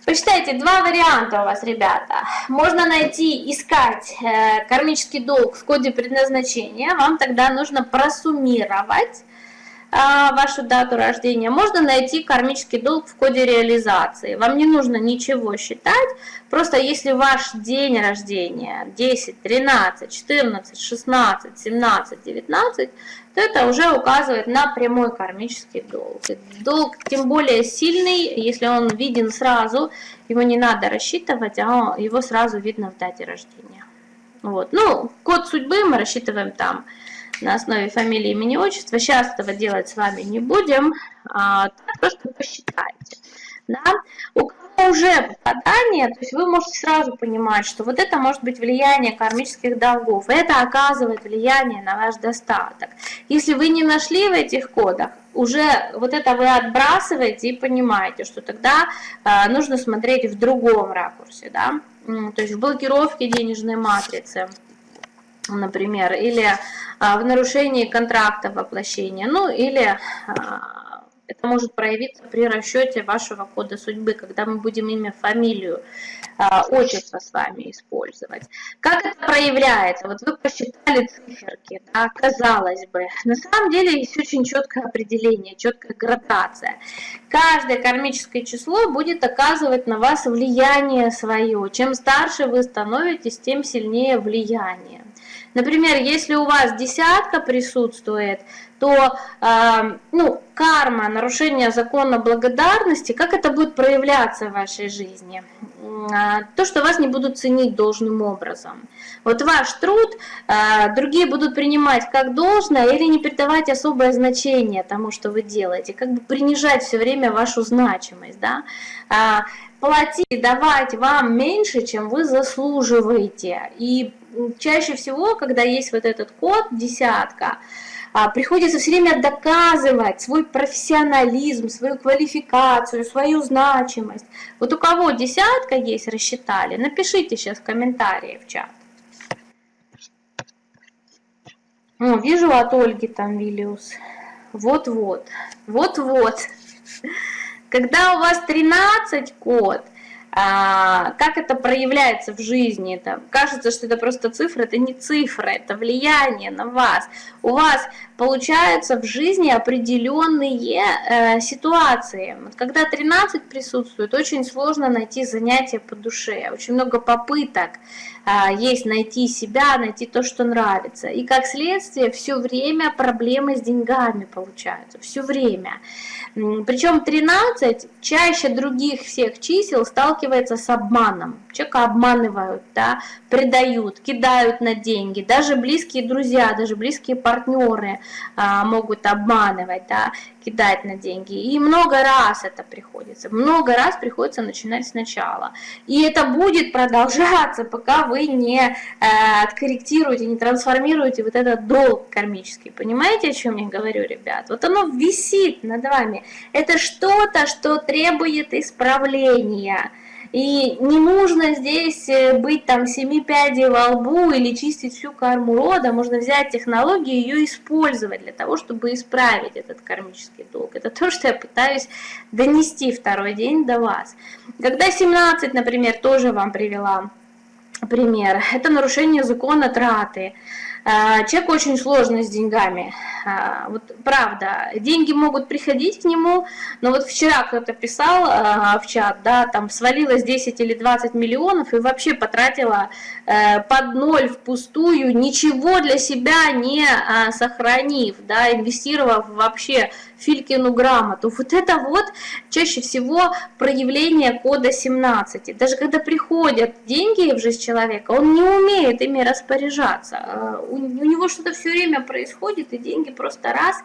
Посчитайте, два варианта у вас, ребята. Можно найти, искать э, кармический долг в коде предназначения. Вам тогда нужно просуммировать вашу дату рождения, можно найти кармический долг в коде реализации. Вам не нужно ничего считать, просто если ваш день рождения 10, 13, 14, 16, 17, 19, то это уже указывает на прямой кармический долг. Долг тем более сильный, если он виден сразу, его не надо рассчитывать, а его сразу видно в дате рождения. Вот. Ну, код судьбы мы рассчитываем там. На основе фамилии, имени, отчества. Сейчас этого делать с вами не будем, а, просто посчитайте. Да? У кого уже попадание, то есть вы можете сразу понимать, что вот это может быть влияние кармических долгов, это оказывает влияние на ваш достаток. Если вы не нашли в этих кодах, уже вот это вы отбрасываете и понимаете, что тогда э, нужно смотреть в другом ракурсе, да, то есть в блокировке денежной матрицы, например, или э, в нарушении контракта воплощения, ну или э, это может проявиться при расчете вашего кода судьбы, когда мы будем имя, фамилию, а, отчество с вами использовать. Как это проявляется? Вот вы посчитали циферки, да, казалось бы. На самом деле есть очень четкое определение, четкая градация. Каждое кармическое число будет оказывать на вас влияние свое. Чем старше вы становитесь, тем сильнее влияние. Например, если у вас десятка присутствует, то э, ну, карма, нарушение закона благодарности, как это будет проявляться в вашей жизни? Э, то, что вас не будут ценить должным образом. Вот ваш труд э, другие будут принимать как должное или не придавать особое значение тому, что вы делаете, как бы принижать все время вашу значимость. Да? Э, платить, давать вам меньше, чем вы заслуживаете. И чаще всего, когда есть вот этот код, десятка, а, приходится все время доказывать свой профессионализм, свою квалификацию, свою значимость. Вот у кого десятка есть, рассчитали, напишите сейчас комментарии в чат. О, вижу от Ольги там Виллиус. Вот-вот, вот-вот. Когда у вас 13 код, а, как это проявляется в жизни. Там, кажется, что это просто цифра, это не цифра, это влияние на вас. У вас получаются в жизни определенные э, ситуации. Вот когда 13 присутствует, очень сложно найти занятие по душе, очень много попыток э, есть найти себя, найти то, что нравится. И как следствие, все время проблемы с деньгами получаются, все время. Причем 13 чаще других всех чисел сталкивается с обманом. Человека обманывают, да, предают, кидают на деньги. Даже близкие друзья, даже близкие партнеры могут обманывать, да, кидать на деньги. И много раз это приходится. Много раз приходится начинать сначала. И это будет продолжаться, пока вы не э, откорректируете, не трансформируете вот этот долг кармический. Понимаете, о чем я говорю, ребят? Вот оно висит над вами. Это что-то, что требует исправления. И не нужно здесь э, быть там семи пядей во лбу или чистить всю карму рода. Можно взять технологию и ее использовать для того, чтобы исправить этот кармический долг. Это то, что я пытаюсь донести второй день до вас. Когда 17, например, тоже вам привела пример, это нарушение закона траты. А, человек очень сложно с деньгами. А, вот правда, деньги могут приходить к нему, но вот вчера кто-то писал а, в чат, да, там свалилось 10 или 20 миллионов и вообще потратила э, под ноль впустую, ничего для себя не сохранив, да, инвестировав вообще Филькину грамоту. Вот это вот чаще всего проявление кода 17. Даже когда приходят деньги в жизнь человека, он не умеет ими распоряжаться. А, у, него что-то все время происходит, и деньги просто раз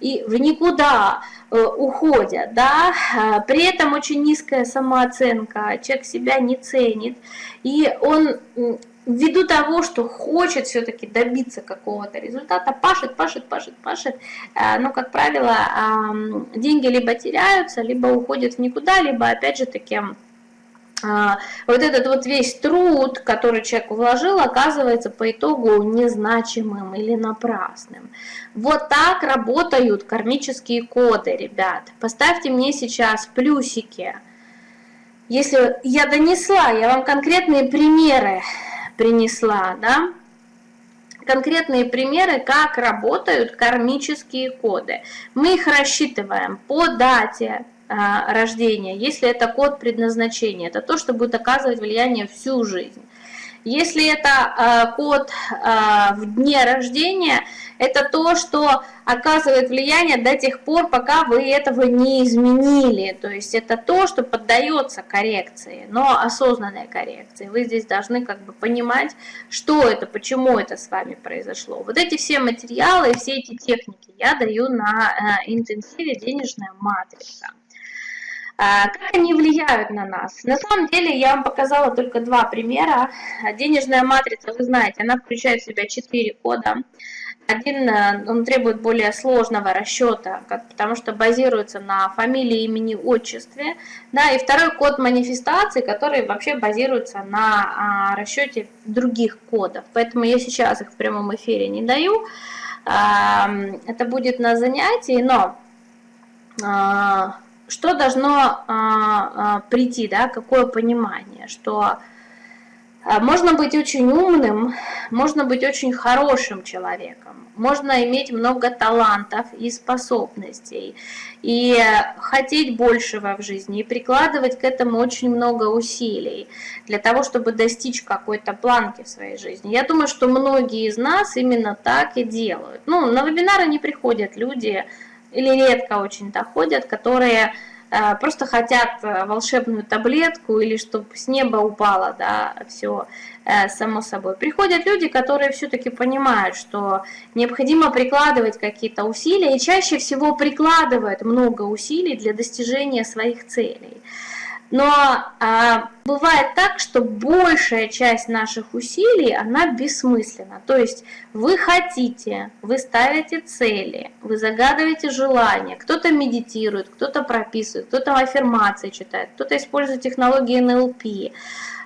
и в никуда э, уходят. Да? А, при этом очень низкая самооценка, человек себя не ценит, и он ввиду того, что хочет все-таки добиться какого-то результата, пашет, пашет, пашет, пашет, э, но, как правило, деньги либо теряются, либо уходят в никуда, либо, опять же таки, а, вот этот вот весь труд, который человек вложил, оказывается по итогу незначимым или напрасным. Вот так работают кармические коды, ребят. Поставьте мне сейчас плюсики. Если я донесла, я вам конкретные примеры принесла, да, конкретные примеры, как работают кармические коды. Мы их рассчитываем по дате а, рождения, если это код предназначения. Это то, что будет оказывать влияние всю жизнь. Если это код в дне рождения, это то, что оказывает влияние до тех пор, пока вы этого не изменили. То есть это то, что поддается коррекции, но осознанной коррекции. Вы здесь должны как бы понимать, что это, почему это с вами произошло. Вот эти все материалы все эти техники я даю на э, интенсиве «Денежная матрица». А, как они влияют на нас? На самом деле я вам показала только два примера. Денежная матрица, вы знаете, она включает в себя четыре кода. Один, э, он требует более сложного расчета, потому что базируется на фамилии, имени, отчестве. Да, и второй код манифестации, который вообще базируется на а, расчете других кодов. Поэтому я сейчас их в прямом эфире не даю. Это будет на занятии, но а, что должно а, прийти, да, какое понимание, что а, можно быть очень умным, можно быть очень хорошим человеком, можно иметь много талантов и способностей, и хотеть большего в жизни, и прикладывать к этому очень много усилий для того, чтобы достичь какой-то планки в своей жизни. Я думаю, что многие из нас именно так и делают. Ну, на вебинары не приходят люди, или редко очень доходят, которые Э, просто хотят э, волшебную таблетку или чтобы с неба упало, да, все э, само собой. Приходят люди, которые все-таки понимают, что необходимо прикладывать какие-то усилия, и чаще всего прикладывают много усилий для достижения своих целей. Но а, бывает так, что большая часть наших усилий, она бессмысленна. То есть вы хотите, вы ставите цели, вы загадываете желания, кто-то медитирует, кто-то прописывает, кто-то аффирмации читает, кто-то использует технологии НЛП,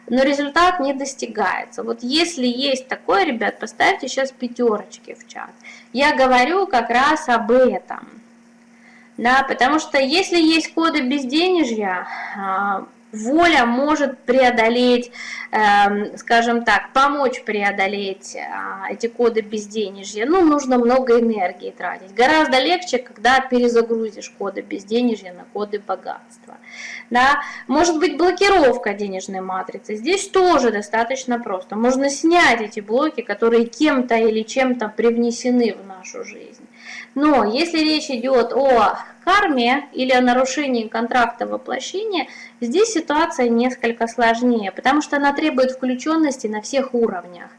но результат не достигается. Вот если есть такое, ребят, поставьте сейчас пятерочки в чат. Я говорю как раз об этом. Да, потому что если есть коды безденежья, а, воля может преодолеть, эм, скажем так, помочь преодолеть а, эти коды безденежья. Ну, нужно много энергии тратить. Гораздо легче, когда перезагрузишь коды безденежья на коды богатства. Да? Может быть блокировка денежной матрицы. Здесь тоже достаточно просто. Можно снять эти блоки, которые кем-то или чем-то привнесены в нашу жизнь. Но если речь идет о карме или о нарушении контракта воплощения, здесь ситуация несколько сложнее, потому что она требует включенности на всех уровнях.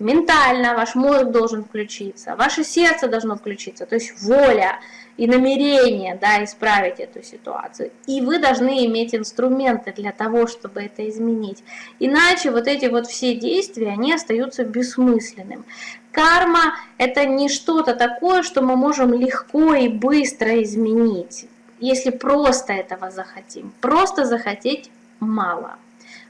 Ментально ваш мозг должен включиться, ваше сердце должно включиться, то есть воля и намерение да, исправить эту ситуацию. И вы должны иметь инструменты для того, чтобы это изменить. Иначе вот эти вот все действия, они остаются бессмысленным. Карма – это не что-то такое, что мы можем легко и быстро изменить, если просто этого захотим. Просто захотеть мало.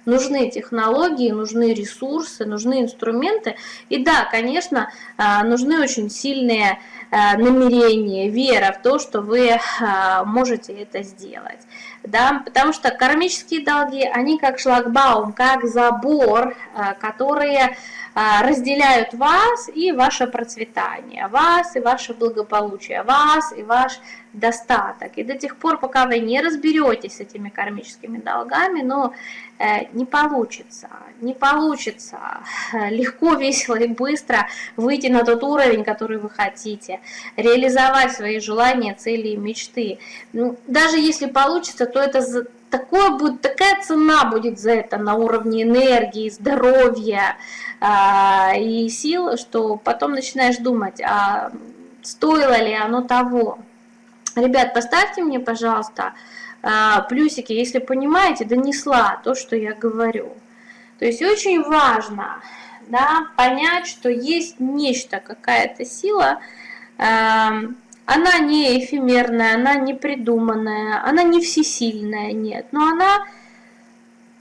Нужны технологии, нужны ресурсы, нужны инструменты. И да, конечно, а, нужны очень сильные а, намерения, вера в то, что вы а, можете это сделать. Да? Потому что кармические долги, они как шлагбаум, как забор, которые разделяют вас и ваше процветание, вас и ваше благополучие, вас и ваш достаток. И до тех пор, пока вы не разберетесь с этими кармическими долгами, но э, не получится, не получится легко, весело и быстро выйти на тот уровень, который вы хотите, реализовать свои желания, цели и мечты. Ну, даже если получится, то это такое будет, такая цена будет за это на уровне энергии, здоровья э, и сил, что потом начинаешь думать, а стоило ли оно того. Ребят, поставьте мне, пожалуйста, а, плюсики, если понимаете, донесла то, что я говорю. То есть очень важно да, понять, что есть нечто, какая-то сила, она не эфемерная, она не придуманная, она не всесильная, нет, но она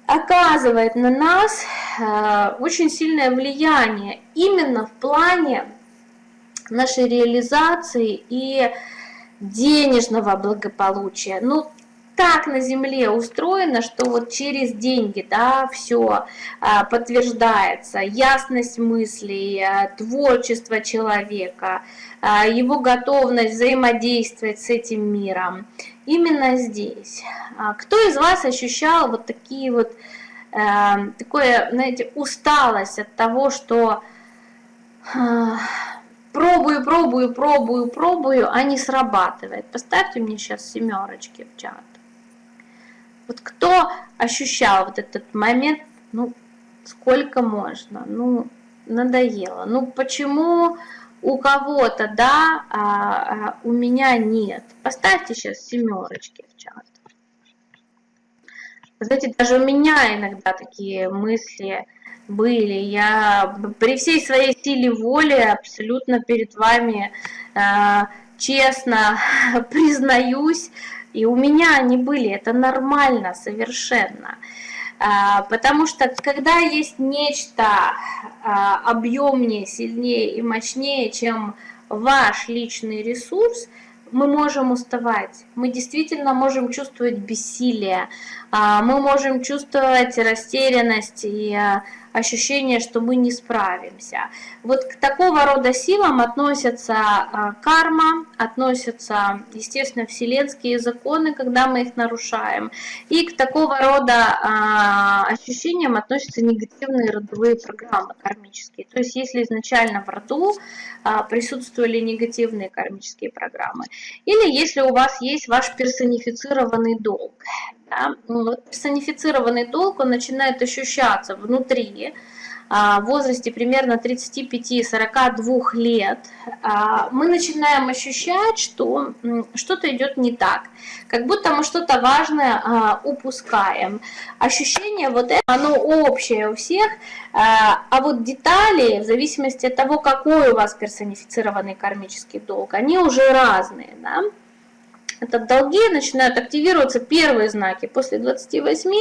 оказывает на нас а, очень сильное влияние именно в плане нашей реализации и денежного благополучия. Ну, так на Земле устроено, что вот через деньги, да, все а, подтверждается, ясность мыслей, а, творчество человека, а, его готовность взаимодействовать с этим миром. Именно здесь. А, кто из вас ощущал вот такие вот э, такое, знаете, усталость от того, что э, пробую, пробую, пробую, пробую, а не срабатывает. Поставьте мне сейчас семерочки в чат. Вот кто ощущал вот этот момент, ну, сколько можно, ну, надоело. Ну, почему у кого-то да, а, а у меня нет? Поставьте сейчас семерочки в чат. Знаете, даже у меня иногда такие мысли были. Я при всей своей силе воли абсолютно перед вами э, честно признаюсь, и у меня они были, это нормально совершенно. Э, потому что когда есть нечто э, объемнее, сильнее и мощнее, чем ваш личный ресурс, мы можем уставать, мы действительно можем чувствовать бессилие, мы можем чувствовать растерянность и ощущение, что мы не справимся. Вот к такого рода силам относятся а, карма, относятся, естественно, вселенские законы, когда мы их нарушаем, и к такого рода а, ощущениям относятся негативные родовые программы кармические. То есть если изначально в роду а, присутствовали негативные кармические программы, или если у вас есть ваш персонифицированный долг, да, ну, персонифицированный долг, он начинает ощущаться внутри, в возрасте примерно 35-42 лет, а, мы начинаем ощущать, что что-то идет не так, как будто мы что-то важное а, упускаем. Ощущение вот это, оно общее у всех, а вот детали, в зависимости от того, какой у вас персонифицированный кармический долг, они уже разные. Да? Это долги начинают активироваться первые знаки после 28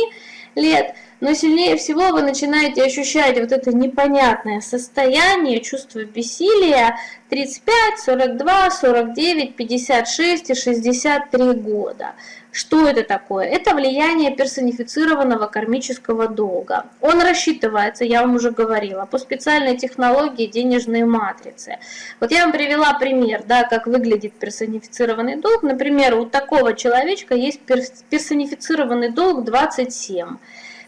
лет, но сильнее всего вы начинаете ощущать вот это непонятное состояние, чувство бессилия 35, 42, 49, 56 и 63 года. Что это такое? Это влияние персонифицированного кармического долга. Он рассчитывается, я вам уже говорила, по специальной технологии денежной матрицы. Вот я вам привела пример, да, как выглядит персонифицированный долг. Например, у такого человечка есть персонифицированный долг 27.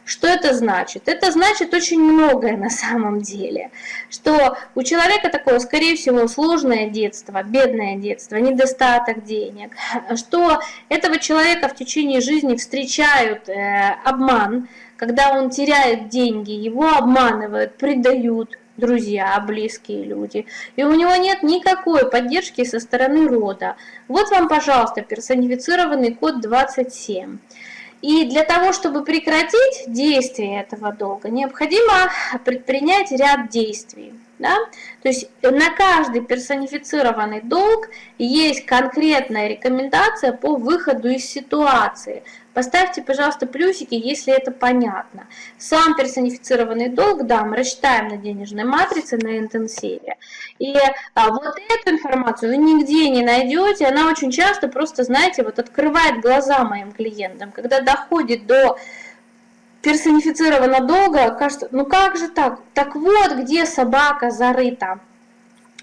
Что это значит? Это значит очень многое на самом деле. Что у человека такое, скорее всего, сложное детство, бедное детство, недостаток денег. Что этого человека в течение жизни встречают э, обман, когда он теряет деньги, его обманывают, предают, друзья, близкие люди. И у него нет никакой поддержки со стороны рода. Вот вам, пожалуйста, персонифицированный код 27. И для того, чтобы прекратить действие этого долга, необходимо предпринять ряд действий. Да? То есть на каждый персонифицированный долг есть конкретная рекомендация по выходу из ситуации. Поставьте, пожалуйста, плюсики, если это понятно. Сам персонифицированный долг, да, мы рассчитаем на денежной матрице, на интенсиве. И а, вот эту информацию вы нигде не найдете, она очень часто просто, знаете, вот открывает глаза моим клиентам, когда доходит до персонифицированного долга, кажется, ну как же так? Так вот, где собака зарыта.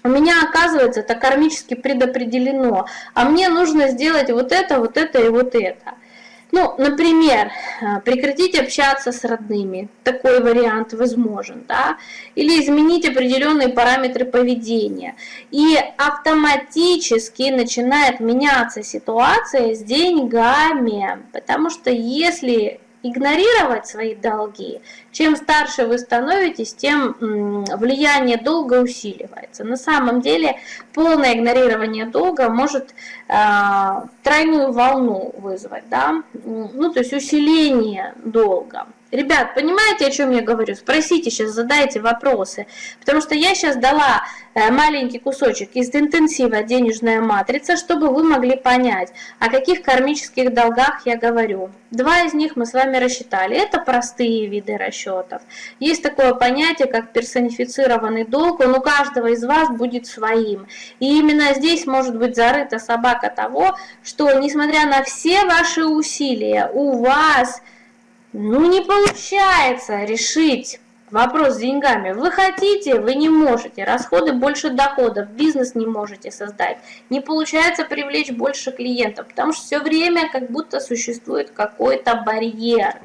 У меня, оказывается, это кармически предопределено, а мне нужно сделать вот это, вот это и вот это. Ну, например, э, прекратить общаться с родными, такой вариант возможен, да, или изменить определенные параметры поведения. И автоматически начинает меняться ситуация с деньгами, потому что если игнорировать свои долги. Чем старше вы становитесь, тем влияние долга усиливается. На самом деле полное игнорирование долга может э, тройную волну вызвать, да? ну то есть усиление долга. Ребят, понимаете, о чем я говорю? Спросите сейчас, задайте вопросы. Потому что я сейчас дала э, маленький кусочек из интенсива «Денежная матрица», чтобы вы могли понять, о каких кармических долгах я говорю. Два из них мы с вами рассчитали. Это простые виды расчетов. Есть такое понятие, как персонифицированный долг. Он у каждого из вас будет своим. И именно здесь может быть зарыта собака того, что несмотря на все ваши усилия, у вас ну, не получается решить вопрос с деньгами. Вы хотите, вы не можете. Расходы больше доходов, бизнес не можете создать. Не получается привлечь больше клиентов, потому что все время как будто существует какой-то барьер.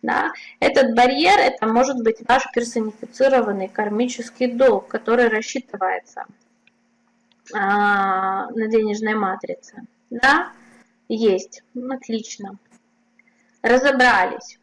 Да? Этот барьер, это может быть ваш персонифицированный кармический долг, который рассчитывается а, на денежной матрице. Да? Есть. Отлично. Разобрались.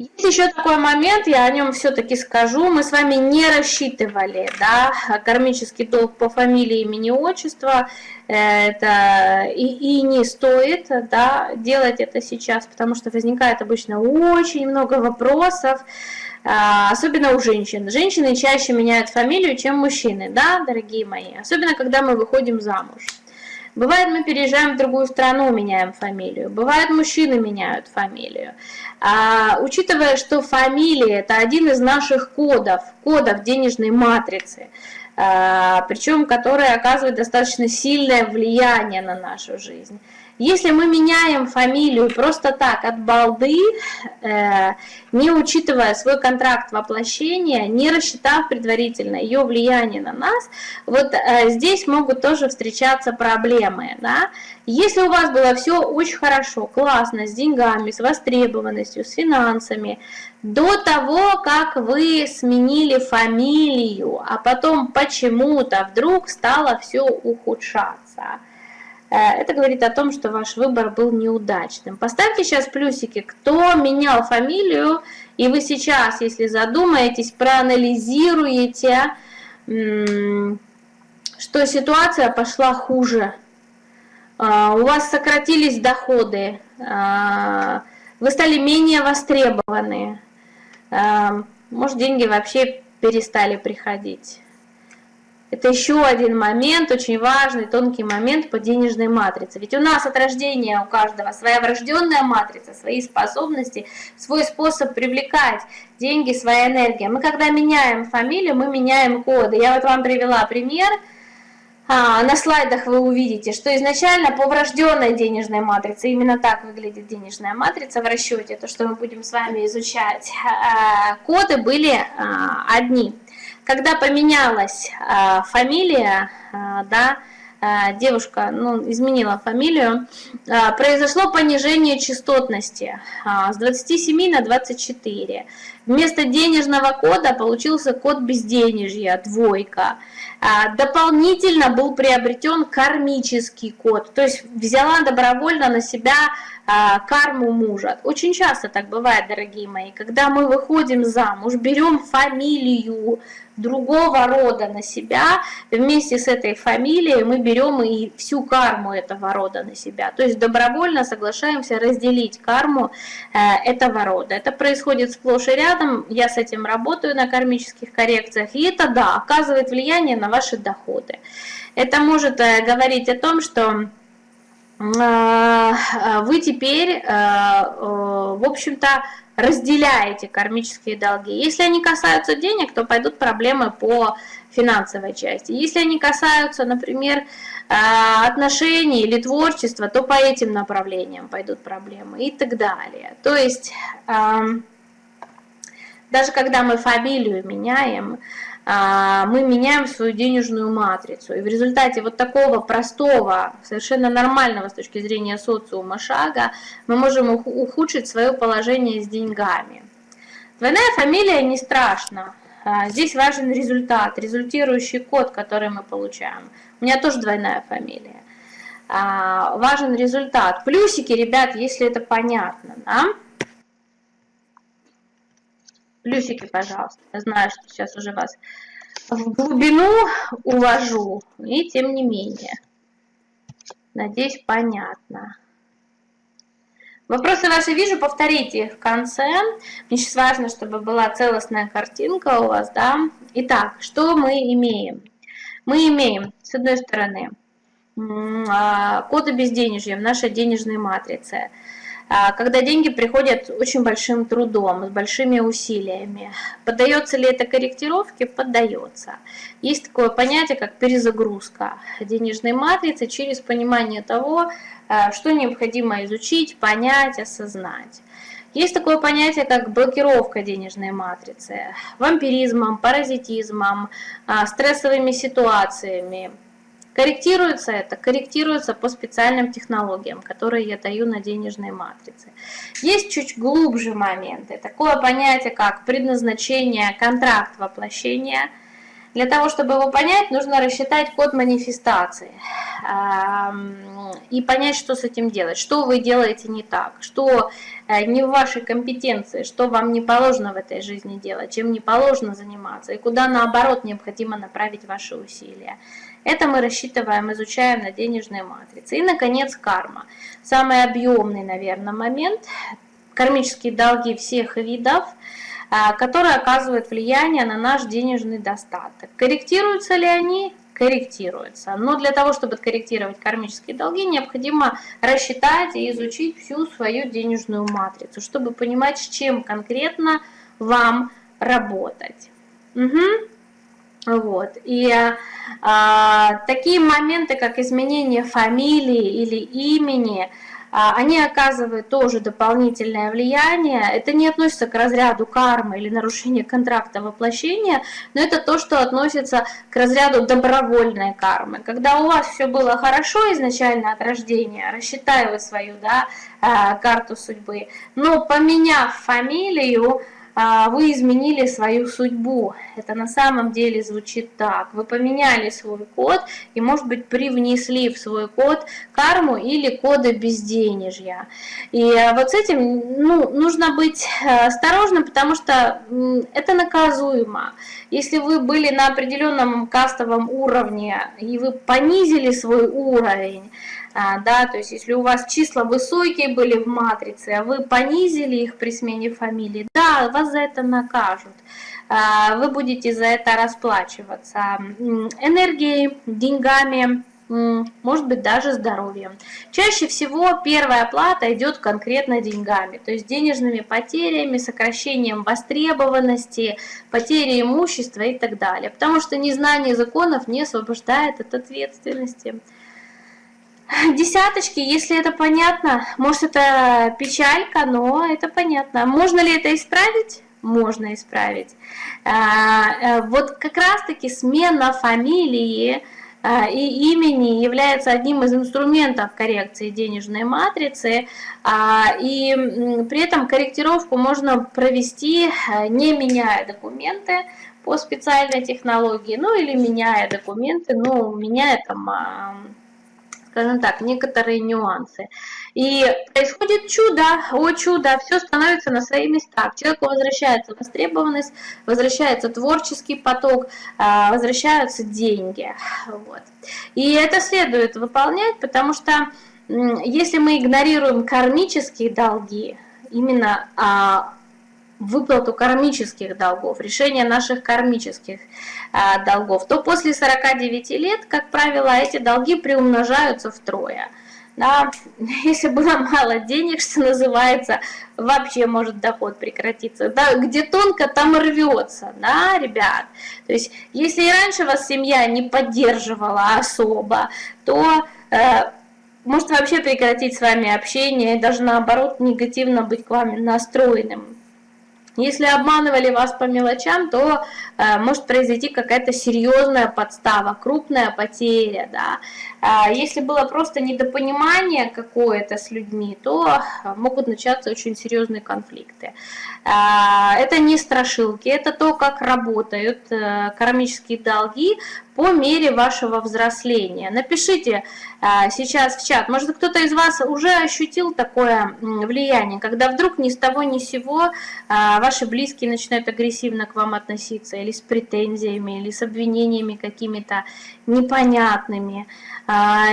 Есть еще такой момент, я о нем все-таки скажу. Мы с вами не рассчитывали, да, кармический долг по фамилии, имени, отчества. Это и, и не стоит, да, делать это сейчас, потому что возникает обычно очень много вопросов, а, особенно у женщин. Женщины чаще меняют фамилию, чем мужчины, да, дорогие мои, особенно когда мы выходим замуж. Бывает, мы переезжаем в другую страну, меняем фамилию. Бывает, мужчины меняют фамилию. А, учитывая, что фамилия – это один из наших кодов, кодов денежной матрицы, а, причем который оказывает достаточно сильное влияние на нашу жизнь. Если мы меняем фамилию просто так, от балды, э, не учитывая свой контракт воплощения, не рассчитав предварительно ее влияние на нас, вот э, здесь могут тоже встречаться проблемы. Да? Если у вас было все очень хорошо, классно, с деньгами, с востребованностью, с финансами, до того, как вы сменили фамилию, а потом почему-то вдруг стало все ухудшаться – это говорит о том, что ваш выбор был неудачным. Поставьте сейчас плюсики, кто менял фамилию, и вы сейчас, если задумаетесь, проанализируете, что ситуация пошла хуже. А, у вас сократились доходы, а, вы стали менее востребованы, может деньги вообще перестали приходить. Это еще один момент, очень важный, тонкий момент по денежной матрице. Ведь у нас от рождения у каждого своя врожденная матрица, свои способности, свой способ привлекать деньги, своя энергия. Мы когда меняем фамилию, мы меняем коды. Я вот вам привела пример. А, на слайдах вы увидите, что изначально по врожденной денежной матрице, именно так выглядит денежная матрица в расчете, то, что мы будем с вами изучать, а, коды были а, одни – когда поменялась э, фамилия, э, да, э, девушка ну, изменила фамилию, э, произошло понижение частотности э, с 27 на 24. Вместо денежного кода получился код безденежья, двойка. Э, дополнительно был приобретен кармический код, то есть взяла добровольно на себя карму мужа. Очень часто так бывает, дорогие мои, когда мы выходим замуж, берем фамилию другого рода на себя, вместе с этой фамилией мы берем и всю карму этого рода на себя. То есть добровольно соглашаемся разделить карму э, этого рода. Это происходит сплошь и рядом, я с этим работаю на кармических коррекциях, и это, да, оказывает влияние на ваши доходы. Это может э, говорить о том, что а, а, вы теперь, а, в общем-то, разделяете кармические долги. Если они касаются денег, то пойдут проблемы по финансовой части. Если они касаются, например, отношений или творчества, то по этим направлениям пойдут проблемы и так далее. То есть, даже когда мы фамилию меняем, а, мы меняем свою денежную матрицу. И в результате вот такого простого, совершенно нормального с точки зрения социума шага, мы можем ухудшить свое положение с деньгами. Двойная фамилия не страшно. А, здесь важен результат, результирующий код, который мы получаем. У меня тоже двойная фамилия. А, важен результат. Плюсики, ребят, если это понятно. Да? Плюсики, пожалуйста. Я знаю, что сейчас уже вас в глубину увожу, и тем не менее. Надеюсь, понятно. Вопросы ваши вижу, повторите их в конце. Мне сейчас важно, чтобы была целостная картинка у вас, да. Итак, что мы имеем? Мы имеем, с одной стороны, а, коды безденежья в нашей денежной матрице – когда деньги приходят очень большим трудом, с большими усилиями. Поддается ли это корректировке? Поддается. Есть такое понятие, как перезагрузка денежной матрицы через понимание того, а, что необходимо изучить, понять, осознать. Есть такое понятие, как блокировка денежной матрицы, вампиризмом, паразитизмом, а, стрессовыми ситуациями, Корректируется это? Корректируется по специальным технологиям, которые я даю на денежной матрице. Есть чуть глубже моменты. Такое понятие, как предназначение, контракт воплощения. Для того, чтобы его понять, нужно рассчитать код манифестации и понять, что с этим делать, что вы делаете не так, что э, не в вашей компетенции, что вам не положено в этой жизни делать, чем не положено заниматься, и куда наоборот необходимо направить ваши усилия. Это мы рассчитываем, изучаем на денежной матрице. И, наконец, карма. Самый объемный, наверное, момент. Кармические долги всех видов, а, которые оказывают влияние на наш денежный достаток. Корректируются ли они? корректируется. Но для того, чтобы корректировать кармические долги, необходимо рассчитать и изучить всю свою денежную матрицу, чтобы понимать, с чем конкретно вам работать. Угу. Вот. И а, такие моменты, как изменение фамилии или имени, а, они оказывают тоже дополнительное влияние. Это не относится к разряду кармы или нарушения контракта воплощения, но это то, что относится к разряду добровольной кармы. Когда у вас все было хорошо изначально от рождения, рассчитаю вы свою да, а, карту судьбы, но поменяв фамилию, вы изменили свою судьбу. Это на самом деле звучит так. Вы поменяли свой код и, может быть, привнесли в свой код карму или коды безденежья. И э, вот с этим ну, нужно быть э, осторожным, потому что это наказуемо. Если вы были на определенном кастовом уровне и вы понизили свой уровень, а, да, то есть если у вас числа высокие были в матрице, а вы понизили их при смене фамилии, да, вас за это накажут, а, вы будете за это расплачиваться энергией, деньгами, может быть даже здоровьем. Чаще всего первая плата идет конкретно деньгами, то есть денежными потерями, сокращением востребованности, потерей имущества и так далее, потому что незнание законов не освобождает от ответственности. Десяточки, если это понятно, может это печалька, но это понятно. Можно ли это исправить? Можно исправить. А, э, вот как раз-таки смена фамилии а, и имени является одним из инструментов коррекции денежной матрицы, а, и при этом корректировку можно провести, не меняя документы по специальной технологии, ну или меняя документы, ну меняя там скажем так, некоторые нюансы. И происходит чудо, о чудо, все становится на свои места. К человеку возвращается востребованность, возвращается творческий поток, а, возвращаются деньги. Вот. И это следует выполнять, потому что если мы игнорируем кармические долги, именно а, выплату кармических долгов, решение наших кармических а, долгов, то после 49 лет, как правило, эти долги приумножаются втрое. Да, если было мало денег, что называется, вообще может доход прекратиться. Да, где тонко, там рвется, да, ребят. То есть, если и раньше вас семья не поддерживала особо, то э, может вообще прекратить с вами общение и даже наоборот негативно быть к вам настроенным. Если обманывали вас по мелочам, то э, может произойти какая-то серьезная подстава, крупная потеря. Да? А если было просто недопонимание какое-то с людьми, то э, могут начаться очень серьезные конфликты. А, это не страшилки, это то, как работают э, кармические долги по мере вашего взросления. Напишите а, сейчас в чат, может кто-то из вас уже ощутил такое влияние, когда вдруг ни с того ни с сего а, ваши близкие начинают агрессивно к вам относиться, или с претензиями, или с обвинениями какими-то непонятными,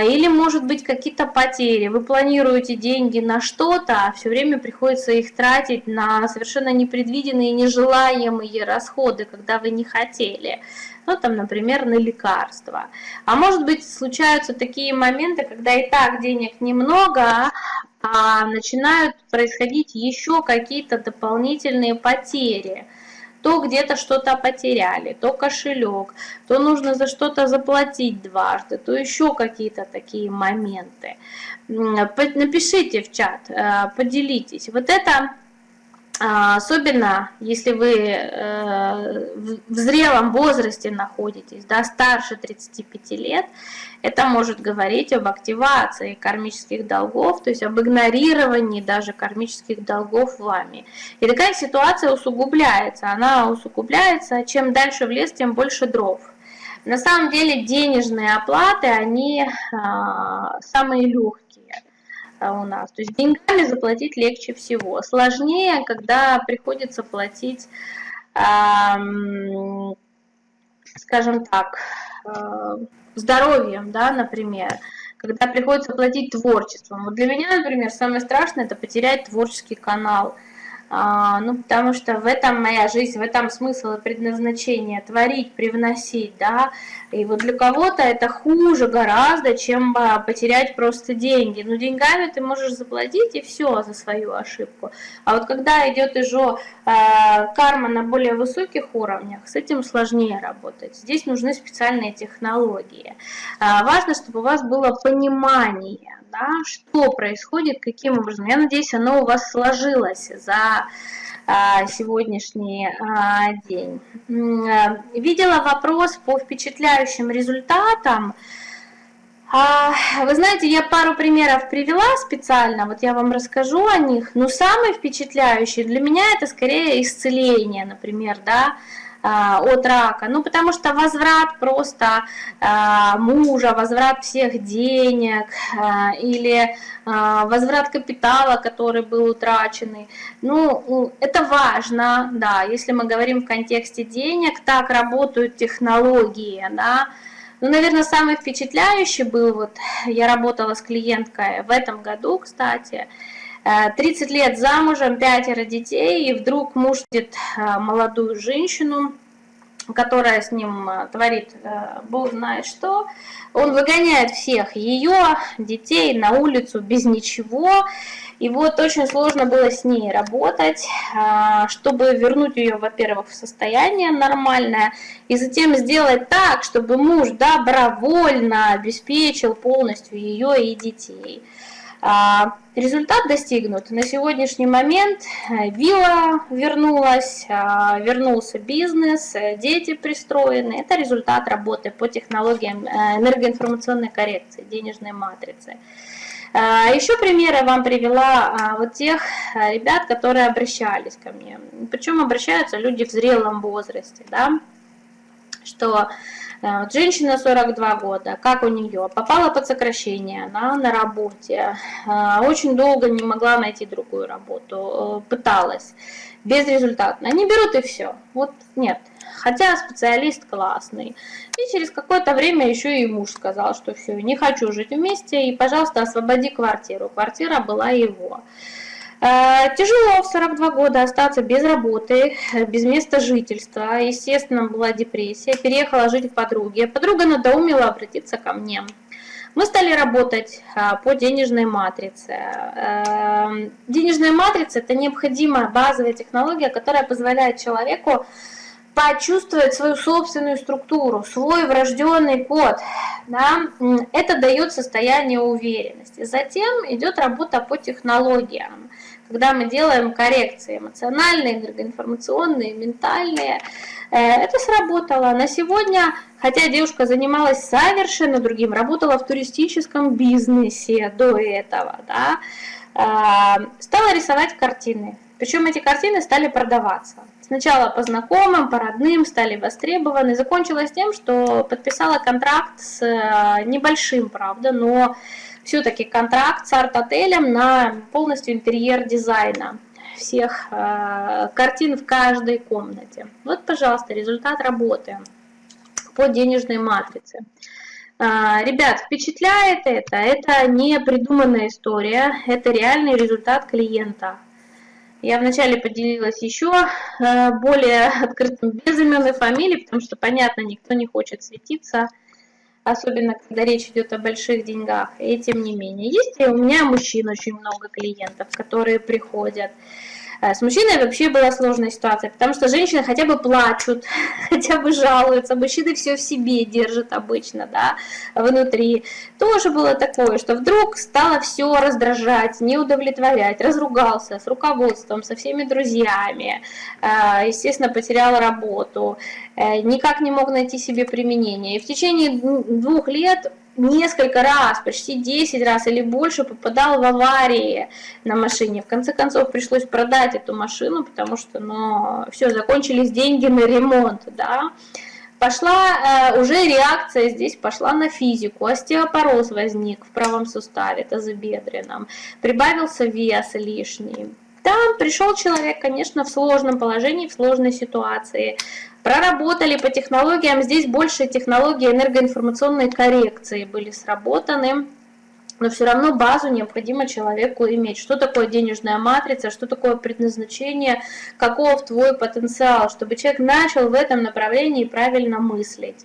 или может быть какие-то потери. Вы планируете деньги на что-то, а все время приходится их тратить на совершенно непредвиденные, нежелаемые расходы, когда вы не хотели ну там, например, на лекарства. А может быть, случаются такие моменты, когда и так денег немного, а начинают происходить еще какие-то дополнительные потери. То где-то что-то потеряли, то кошелек, то нужно за что-то заплатить дважды, то еще какие-то такие моменты. Напишите в чат, э, поделитесь. Вот это особенно если вы э, в зрелом возрасте находитесь, да, старше 35 лет, это может говорить об активации кармических долгов, то есть об игнорировании даже кармических долгов вами. И такая ситуация усугубляется, она усугубляется, чем дальше в лес, тем больше дров. На самом деле денежные оплаты, они а, самые легкие у нас. То есть деньгами заплатить легче всего. Сложнее, когда приходится платить, скажем так, э, здоровьем, да, например, когда приходится платить творчеством. Вот для меня, например, самое страшное – это потерять творческий канал – а, ну, потому что в этом моя жизнь, в этом смысл и предназначение, творить, привносить, да, и вот для кого-то это хуже гораздо, чем а, потерять просто деньги, ну, деньгами ты можешь заплатить и все за свою ошибку, а вот когда идет уже э, карма на более высоких уровнях, с этим сложнее работать, здесь нужны специальные технологии, важно, чтобы у вас было понимание, да, что происходит, каким образом. Я надеюсь, оно у вас сложилось за а, сегодняшний а, день. А, видела вопрос по впечатляющим результатам. Вы знаете, я пару примеров привела специально, вот я вам расскажу о них, но самый впечатляющий для меня это скорее исцеление, например, да, от рака. Ну, потому что возврат просто а, мужа, возврат всех денег а, или возврат капитала, который был утраченный. Ну, это важно, да, если мы говорим в контексте денег, так работают технологии, да, ну, наверное, самый впечатляющий был, вот я работала с клиенткой в этом году, кстати, 30 лет замужем, пятеро детей, и вдруг муж видит э, молодую женщину, которая с ним э, творит э, бог знает что, он выгоняет всех ее, детей на улицу без ничего, и вот очень сложно было с ней работать, чтобы вернуть ее, во-первых, в состояние нормальное, и затем сделать так, чтобы муж добровольно обеспечил полностью ее и детей. А, результат достигнут. На сегодняшний момент э, вилла вернулась, а, вернулся бизнес, э, дети пристроены. Это результат работы по технологиям э, энергоинформационной коррекции, денежной матрицы. А, Еще примеры вам привела вот тех ребят, которые обращались ко мне. Причем обращаются люди в зрелом возрасте, да, что вот женщина 42 года, как у нее? Попала под сокращение, она на работе, э, очень долго не могла найти другую работу, э, пыталась, безрезультатно. Они берут и все. Вот нет. Хотя специалист классный. И через какое-то время еще и муж сказал, что все, не хочу жить вместе, и, пожалуйста, освободи квартиру. Квартира была его. Э, тяжело в 42 года остаться без работы, без места жительства. Естественно, была депрессия. Переехала жить к подруге. Подруга надоумила обратиться ко мне. Мы стали работать а, по денежной матрице. Э, денежная матрица – это необходимая базовая технология, которая позволяет человеку почувствовать свою собственную структуру, свой врожденный код. Да? Это дает состояние уверенности. Затем идет работа по технологиям когда мы делаем коррекции эмоциональные, энергоинформационные, ментальные, э, это сработало. На сегодня, хотя девушка занималась совершенно другим, работала в туристическом бизнесе до этого, да, э, стала рисовать картины. Причем эти картины стали продаваться. Сначала по знакомым, по родным, стали востребованы. Закончилось тем, что подписала контракт с э, небольшим, правда, но все-таки контракт с арт-отелем на полностью интерьер дизайна всех э, картин в каждой комнате. Вот, пожалуйста, результат работы по денежной матрице. Э, ребят, впечатляет это? Это не придуманная история, это реальный результат клиента. Я вначале поделилась еще э, более открытым без имен и фамилий, потому что, понятно, никто не хочет светиться особенно когда речь идет о больших деньгах. И тем не менее, есть у меня мужчин очень много клиентов, которые приходят. Э, с мужчиной вообще была сложная ситуация, потому что женщины хотя бы плачут, хотя бы жалуются, мужчины все в себе держат обычно, да, внутри. Тоже было такое, что вдруг стало все раздражать, не удовлетворять, разругался с руководством, со всеми друзьями, э, естественно, потерял работу, э, никак не мог найти себе применение. И в течение двух лет несколько раз, почти 10 раз или больше попадал в аварии на машине. В конце концов пришлось продать эту машину, потому что, ну, все, закончились деньги на ремонт, да. Пошла э, уже реакция здесь пошла на физику, остеопороз возник в правом суставе тазобедренном, прибавился вес лишний. Там пришел человек, конечно, в сложном положении, в сложной ситуации, Проработали по технологиям, здесь больше технологии энергоинформационной коррекции были сработаны, но все равно базу необходимо человеку иметь. Что такое денежная матрица, что такое предназначение, каков твой потенциал, чтобы человек начал в этом направлении правильно мыслить.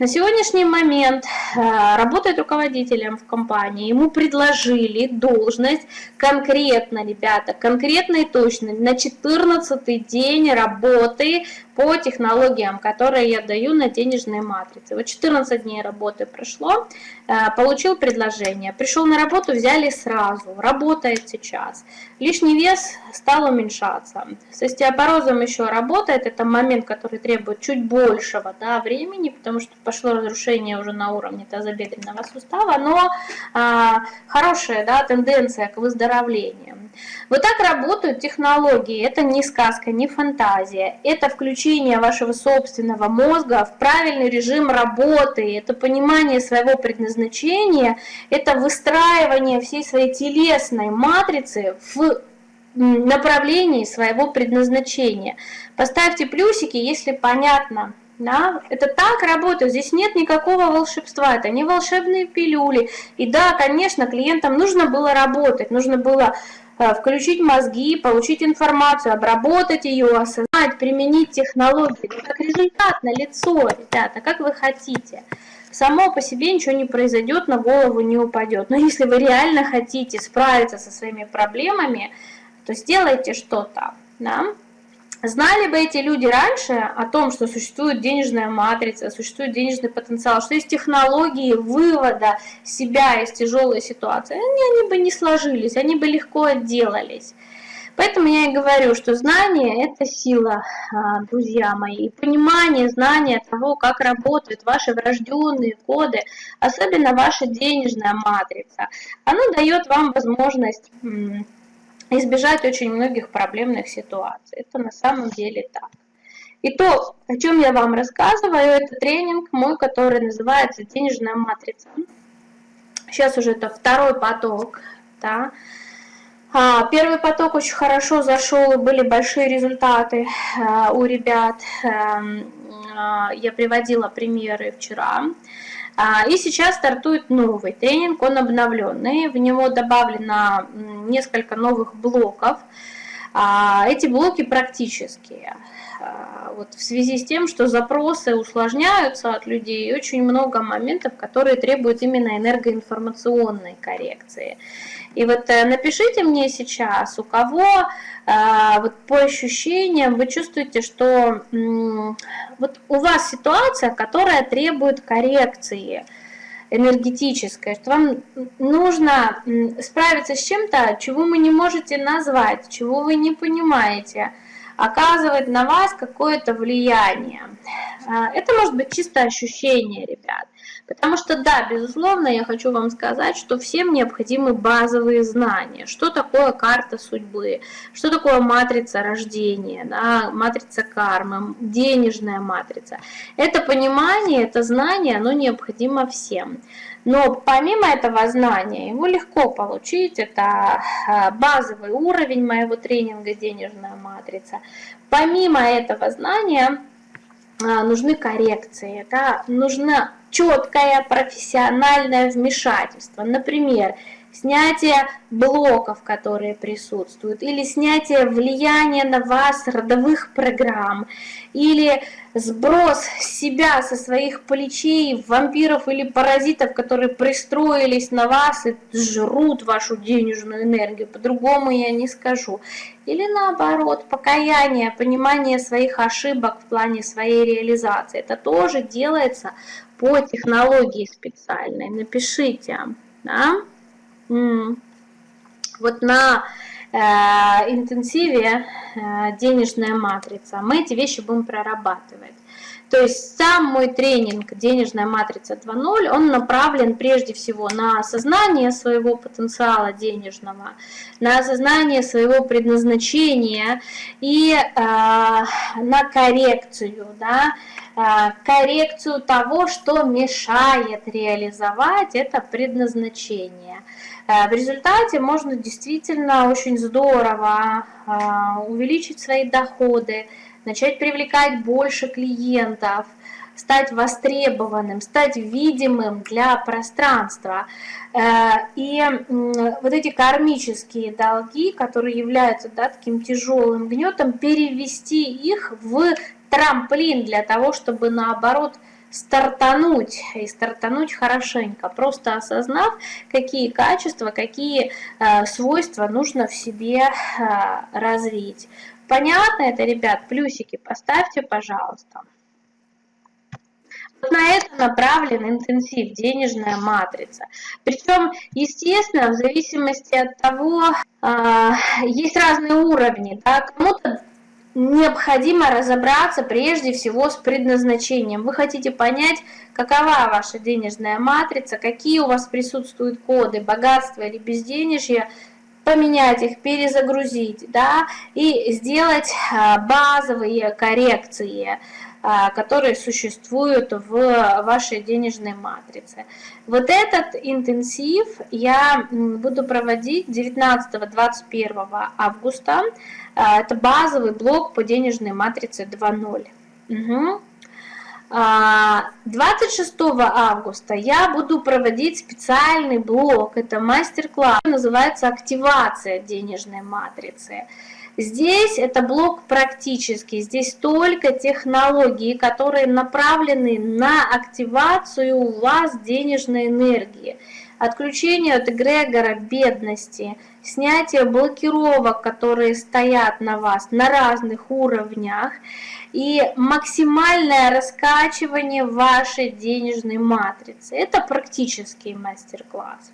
На сегодняшний момент э, работает руководителем в компании, ему предложили должность конкретно, ребята, конкретно и точно, на 14 день работы по технологиям, которые я даю на денежные матрицы. Вот 14 дней работы прошло, э, получил предложение, пришел на работу, взяли сразу, работает сейчас. Лишний вес стал уменьшаться. С остеопорозом еще работает, это момент, который требует чуть большего да, времени, потому что пошло разрушение уже на уровне тазобедренного сустава, но а, хорошая да, тенденция к выздоровлению. Вот так работают технологии, это не сказка, не фантазия, это включение вашего собственного мозга в правильный режим работы, это понимание своего предназначения, это выстраивание всей своей телесной матрицы в направлении своего предназначения. Поставьте плюсики, если понятно. Да? Это так работает, здесь нет никакого волшебства, это не волшебные пилюли. И да, конечно, клиентам нужно было работать, нужно было включить мозги, получить информацию, обработать ее, осознать, применить технологии. как результат на лицо, ребята, как вы хотите. Само по себе ничего не произойдет, на голову не упадет. Но если вы реально хотите справиться со своими проблемами, то сделайте что-то. Да? Знали бы эти люди раньше о том, что существует денежная матрица, существует денежный потенциал, что есть технологии вывода себя из тяжелой ситуации, они, они бы не сложились, они бы легко отделались. Поэтому я и говорю, что знание – это сила, а, друзья мои. И понимание, знание того, как работают ваши врожденные коды, особенно ваша денежная матрица, оно дает вам возможность избежать очень многих проблемных ситуаций. Это на самом деле так. И то, о чем я вам рассказываю, это тренинг мой, который называется «Денежная матрица». Сейчас уже это второй поток. Да. А, первый поток очень хорошо зашел, и были большие результаты а, у ребят. Эм, а, я приводила примеры вчера. И сейчас стартует новый тренинг, он обновленный, в него добавлено несколько новых блоков. А, эти блоки практические. А, вот в связи с тем, что запросы усложняются от людей, очень много моментов, которые требуют именно энергоинформационной коррекции. И вот э, напишите мне сейчас, у кого а, вот по ощущениям вы чувствуете, что вот у вас ситуация, которая требует коррекции энергетической, что вам нужно справиться с чем-то, чего вы не можете назвать, чего вы не понимаете, оказывает на вас какое-то влияние. А, это может быть чисто ощущение, ребят. Потому что, да, безусловно, я хочу вам сказать, что всем необходимы базовые знания. Что такое карта судьбы, что такое матрица рождения, да, матрица кармы, денежная матрица. Это понимание, это знание, оно необходимо всем. Но помимо этого знания, его легко получить, это а, базовый уровень моего тренинга «Денежная матрица». Помимо этого знания а, нужны коррекции, да, нужно четкое профессиональное вмешательство. Например, снятие блоков, которые присутствуют, или снятие влияния на вас родовых программ, или сброс себя со своих плечей вампиров или паразитов, которые пристроились на вас и жрут вашу денежную энергию, по-другому я не скажу. Или наоборот, покаяние, понимание своих ошибок в плане своей реализации. Это тоже делается по технологии специальной. Напишите. Да? Вот на э, интенсиве э, денежная матрица мы эти вещи будем прорабатывать. То есть сам мой тренинг «Денежная матрица 2.0», он направлен прежде всего на осознание своего потенциала денежного, на осознание своего предназначения и э, на коррекцию, да, э, коррекцию того, что мешает реализовать это предназначение. Э, в результате можно действительно очень здорово э, увеличить свои доходы, начать привлекать больше клиентов, стать востребованным, стать видимым для пространства. Э, и вот эти кармические долги, которые являются да, таким тяжелым гнетом, перевести их в трамплин для того, чтобы наоборот стартануть и стартануть хорошенько, просто осознав, какие качества, какие э, свойства нужно в себе э, развить. Понятно это, ребят? Плюсики поставьте, пожалуйста. Вот на это направлен интенсив, денежная матрица. Причем, естественно, в зависимости от того, э, есть разные уровни. Да? Кому-то необходимо разобраться прежде всего с предназначением. Вы хотите понять, какова ваша денежная матрица, какие у вас присутствуют коды, богатство или безденежье, поменять их, перезагрузить, да, и сделать а, базовые коррекции, которые существуют в вашей денежной матрице. Вот этот интенсив я буду проводить 19-21 августа. А, это базовый блок по денежной матрице 2.0. Угу. 26 августа я буду проводить специальный блок, это мастер-класс, называется «Активация денежной матрицы». Здесь это блок практический, здесь только технологии, которые направлены на активацию у вас денежной энергии, отключение от эгрегора бедности, снятие блокировок, которые стоят на вас на разных уровнях, и максимальное раскачивание вашей денежной матрицы. Это практический мастер-класс.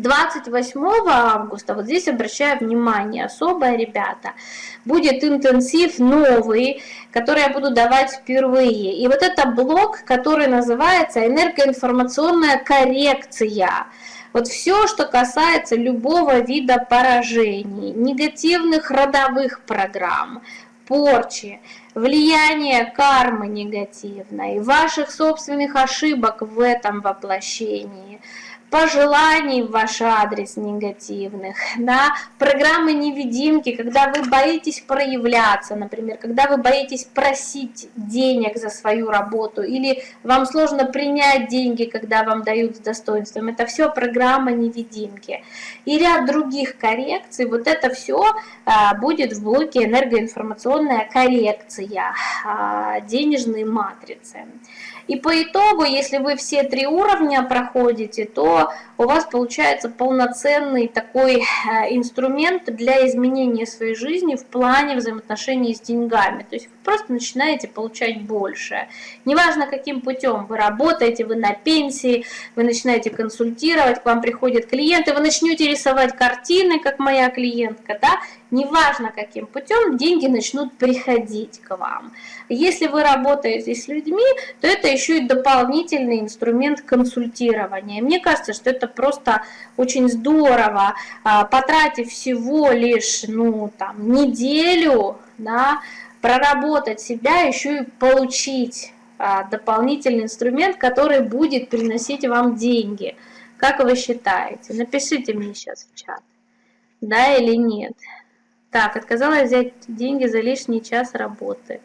28 августа, вот здесь обращаю внимание особое, ребята, будет интенсив новый, который я буду давать впервые. И вот это блок, который называется энергоинформационная коррекция. Вот все, что касается любого вида поражений, негативных родовых программ, порчи, влияние кармы негативной, ваших собственных ошибок в этом воплощении – пожеланий в ваш адрес негативных, да, программы невидимки, когда вы боитесь проявляться, например, когда вы боитесь просить денег за свою работу, или вам сложно принять деньги, когда вам дают с достоинством, это все программа невидимки. И ряд других коррекций, вот это все а, будет в блоке энергоинформационная коррекция а, денежной матрицы. И по итогу, если вы все три уровня проходите, то у вас получается полноценный такой э, инструмент для изменения своей жизни в плане взаимоотношений с деньгами. То есть вы просто начинаете получать больше. Неважно, каким путем вы работаете, вы на пенсии, вы начинаете консультировать, к вам приходят клиенты, вы начнете рисовать картины, как моя клиентка, да, неважно каким путем, деньги начнут приходить к вам. Если вы работаете с людьми, то это еще и дополнительный инструмент консультирования. Мне кажется, что это просто очень здорово, а, потратив всего лишь ну, там, неделю, да, проработать себя, еще и получить а, дополнительный инструмент, который будет приносить вам деньги. Как вы считаете? Напишите мне сейчас в чат, да или нет. Так, отказалась взять деньги за лишний час работы.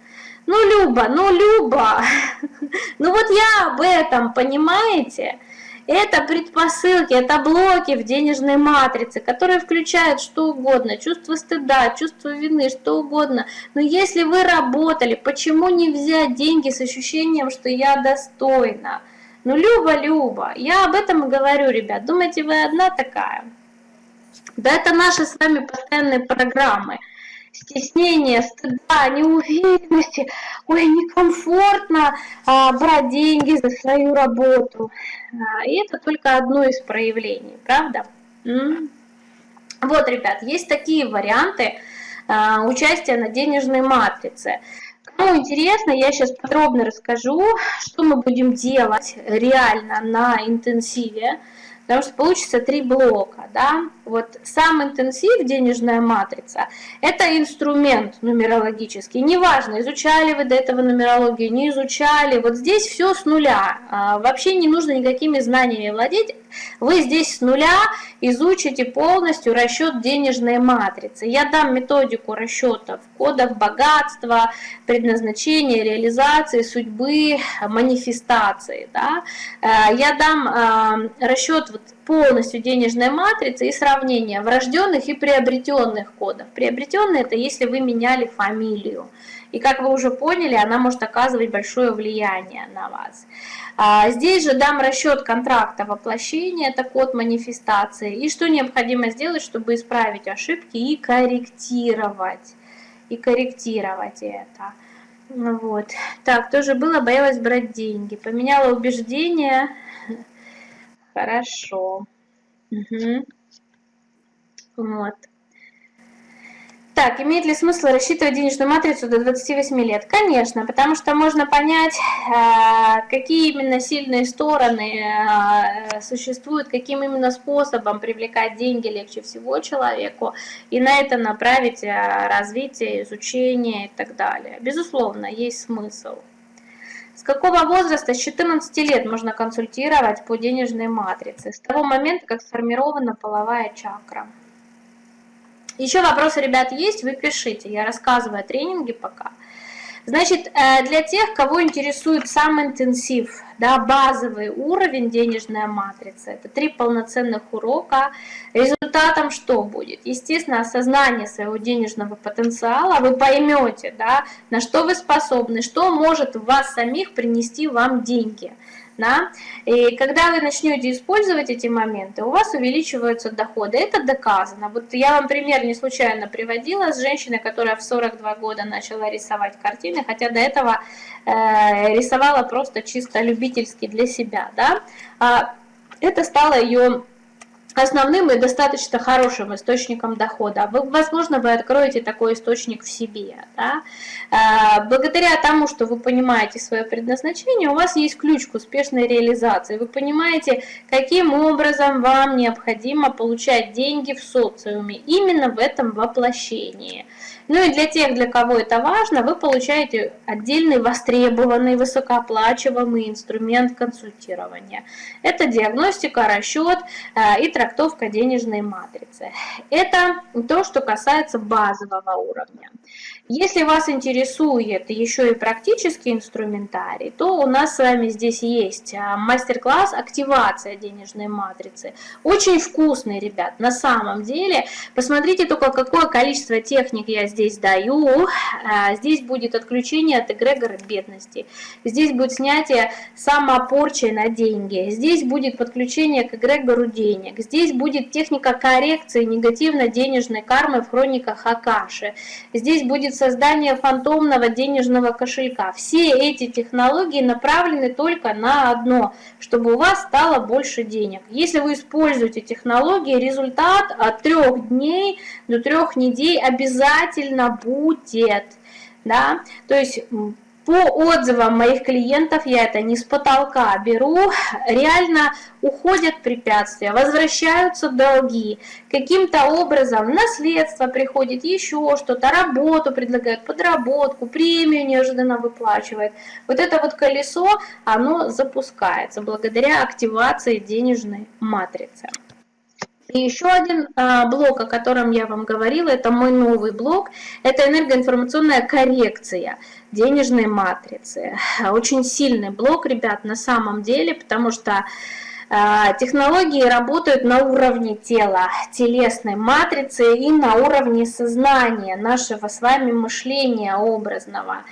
Ну, Люба, ну, Люба, ну вот я об этом, понимаете? Это предпосылки, это блоки в денежной матрице, которые включают что угодно, чувство стыда, чувство вины, что угодно. Но если вы работали, почему не взять деньги с ощущением, что я достойна? Ну, Люба, Люба, я об этом и говорю, ребят. Думаете, вы одна такая? Да это наши с вами постоянные программы – стеснения, стыда, неуверенности, ой, некомфортно а, брать деньги за свою работу. А, и это только одно из проявлений, правда? М -м. Вот, ребят, есть такие варианты а, участия на денежной матрице. Кому интересно, я сейчас подробно расскажу, что мы будем делать реально на интенсиве потому что получится три блока. Да? Вот сам интенсив, денежная матрица, это инструмент нумерологический. Неважно, изучали вы до этого нумерологию, не изучали, вот здесь все с нуля. А, вообще не нужно никакими знаниями владеть, вы здесь с нуля изучите полностью расчет денежной матрицы. Я дам методику расчетов кодов богатства, предназначения, реализации, судьбы, манифестации. Да? Э, я дам э, расчет вот полностью денежной матрицы и сравнение врожденных и приобретенных кодов. Приобретенные это если вы меняли фамилию. И как вы уже поняли, она может оказывать большое влияние на вас. А, здесь же дам расчет контракта воплощения, это код манифестации. И что необходимо сделать, чтобы исправить ошибки и корректировать. И корректировать это. Вот. Так, тоже было, боялась брать деньги. Поменяла убеждение. Хорошо. Угу. Вот. Так, имеет ли смысл рассчитывать денежную матрицу до 28 лет? Конечно, потому что можно понять, э, какие именно сильные стороны э, существуют, каким именно способом привлекать деньги легче всего человеку, и на это направить э, развитие, изучение и так далее. Безусловно, есть смысл. С какого возраста? С 14 лет можно консультировать по денежной матрице, с того момента, как сформирована половая чакра. Еще вопросы, ребят, есть? Вы пишите. Я рассказываю о тренинге пока. Значит, э, для тех, кого интересует сам интенсив, да, базовый уровень денежная матрица, это три полноценных урока. Результатом что будет? Естественно, осознание своего денежного потенциала. Вы поймете, да, на что вы способны, что может вас самих принести вам деньги. Да? И когда вы начнете использовать эти моменты, у вас увеличиваются доходы. Это доказано. Вот я вам пример не случайно приводила с женщиной, которая в 42 года начала рисовать картины, хотя до этого э, рисовала просто чисто любительски для себя. Да? А это стало ее основным и достаточно хорошим источником дохода. Вы, возможно, вы откроете такой источник в себе. Да? А, благодаря тому, что вы понимаете свое предназначение, у вас есть ключ к успешной реализации. Вы понимаете, каким образом вам необходимо получать деньги в социуме, именно в этом воплощении. Ну и для тех, для кого это важно, вы получаете отдельный востребованный, высокооплачиваемый инструмент консультирования. Это диагностика, расчет э, и трактовка денежной матрицы. Это то, что касается базового уровня. Если вас интересует еще и практический инструментарий, то у нас с вами здесь есть а, мастер-класс «Активация денежной матрицы». Очень вкусный, ребят, на самом деле. Посмотрите только, какое количество техник я здесь даю. А, здесь будет отключение от эгрегора бедности. Здесь будет снятие самопорчи на деньги. Здесь будет подключение к эгрегору денег. Здесь будет техника коррекции негативно-денежной кармы в хрониках Акаши. Здесь будет будет создание фантомного денежного кошелька. Все эти технологии направлены только на одно, чтобы у вас стало больше денег. Если вы используете технологии, результат от трех дней до трех недель обязательно будет. Да? То есть по отзывам моих клиентов, я это не с потолка беру, реально уходят препятствия, возвращаются долги, каким-то образом наследство приходит, еще что-то, работу предлагают, подработку, премию неожиданно выплачивают. Вот это вот колесо, оно запускается благодаря активации денежной матрицы. И еще один а, блок, о котором я вам говорила, это мой новый блок, это энергоинформационная коррекция денежной матрицы. Очень сильный блок, ребят, на самом деле, потому что А, технологии работают на уровне тела, телесной матрицы и на уровне сознания, нашего с вами мышления образного.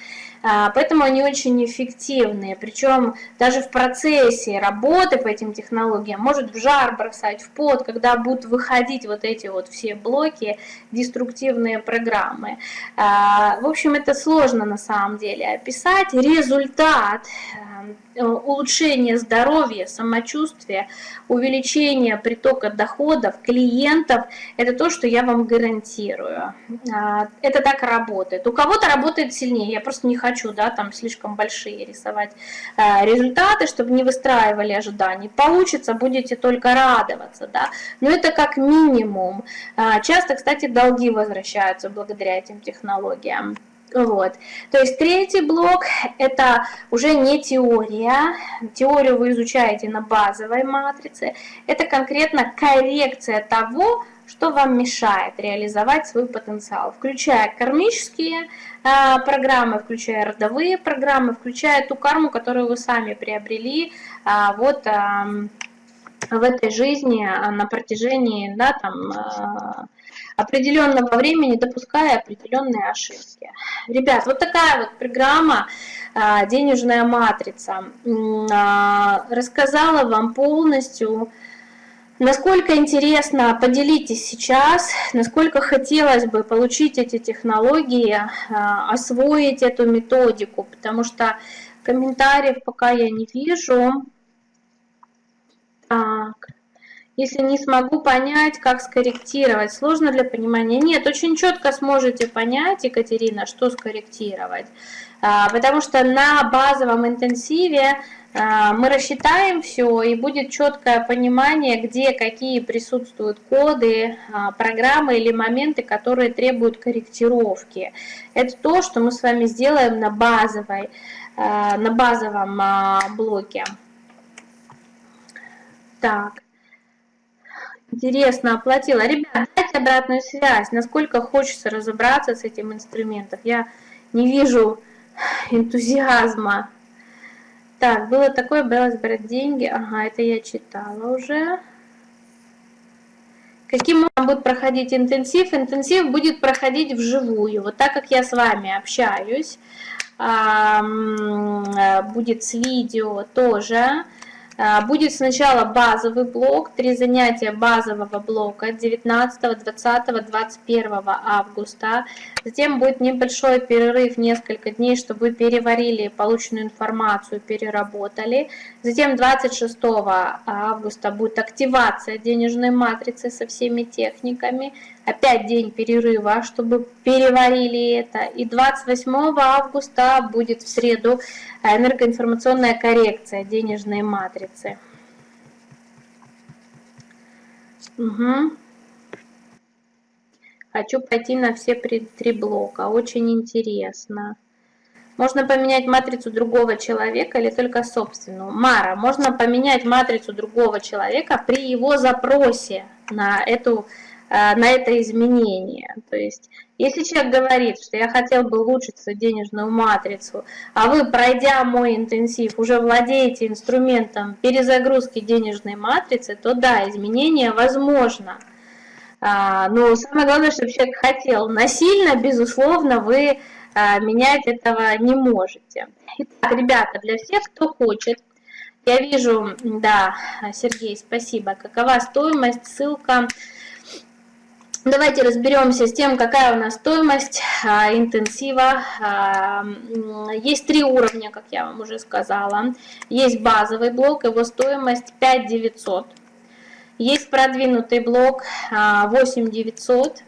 А, поэтому они очень эффективные. Причем даже в процессе работы по этим технологиям может в жар бросать, в пот, когда будут выходить вот эти вот все блоки, деструктивные программы. А, в общем, это сложно на самом деле описать. Результат Э, улучшение здоровья, самочувствия, увеличение притока доходов, клиентов, это то, что я вам гарантирую. А, это так работает. У кого-то работает сильнее, я просто не хочу, да, там слишком большие рисовать э, результаты, чтобы не выстраивали ожиданий. Получится, будете только радоваться, да, но это как минимум. А, часто, кстати, долги возвращаются благодаря этим технологиям. Вот. То есть третий блок – это уже не теория. Теорию вы изучаете на базовой матрице. Это конкретно коррекция того, что вам мешает реализовать свой потенциал, включая кармические э, программы, включая родовые программы, включая ту карму, которую вы сами приобрели э, вот, э, в этой жизни на протяжении да, там, определенного времени, допуская определенные ошибки. Ребят, вот такая вот программа а, «Денежная матрица». А, рассказала вам полностью, насколько интересно, поделитесь сейчас, насколько хотелось бы получить эти технологии, а, освоить эту методику, потому что комментариев пока я не вижу. Так. Если не смогу понять, как скорректировать, сложно для понимания. Нет, очень четко сможете понять, Екатерина, что скорректировать. А, потому что на базовом интенсиве а, мы рассчитаем все, и будет четкое понимание, где какие присутствуют коды, а, программы или моменты, которые требуют корректировки. Это то, что мы с вами сделаем на, базовой, на базовом блоке. Так. Интересно, оплатила. Ребят, дайте обратную связь, насколько хочется разобраться с этим инструментом. Я не вижу энтузиазма. Так, было такое, бралось брать деньги. Ага, это я читала уже. Каким образом будет проходить интенсив? Интенсив будет проходить вживую. Вот так как я с вами общаюсь, будет с видео тоже. А, будет сначала базовый блок, три занятия базового блока 19, 20, 21 августа. Затем будет небольшой перерыв, несколько дней, чтобы вы переварили полученную информацию, переработали. Затем 26 августа будет активация денежной матрицы со всеми техниками. Опять день перерыва, чтобы переварили это. И 28 августа будет в среду энергоинформационная коррекция денежной матрицы. Угу. Хочу пойти на все три блока. Очень интересно. Можно поменять матрицу другого человека или только собственную? Мара, можно поменять матрицу другого человека при его запросе на, эту, э, на это изменение. То есть, если человек говорит, что я хотел бы улучшить свою денежную матрицу, а вы, пройдя мой интенсив, уже владеете инструментом перезагрузки денежной матрицы, то да, изменение возможно. А, но самое главное, чтобы человек хотел. Насильно, безусловно, вы а, менять этого не можете. Итак, ребята, для всех, кто хочет, я вижу, да, Сергей, спасибо. Какова стоимость, ссылка. Давайте разберемся с тем, какая у нас стоимость а, интенсива. А, есть три уровня, как я вам уже сказала. Есть базовый блок, его стоимость 5900. Есть продвинутый блок 8900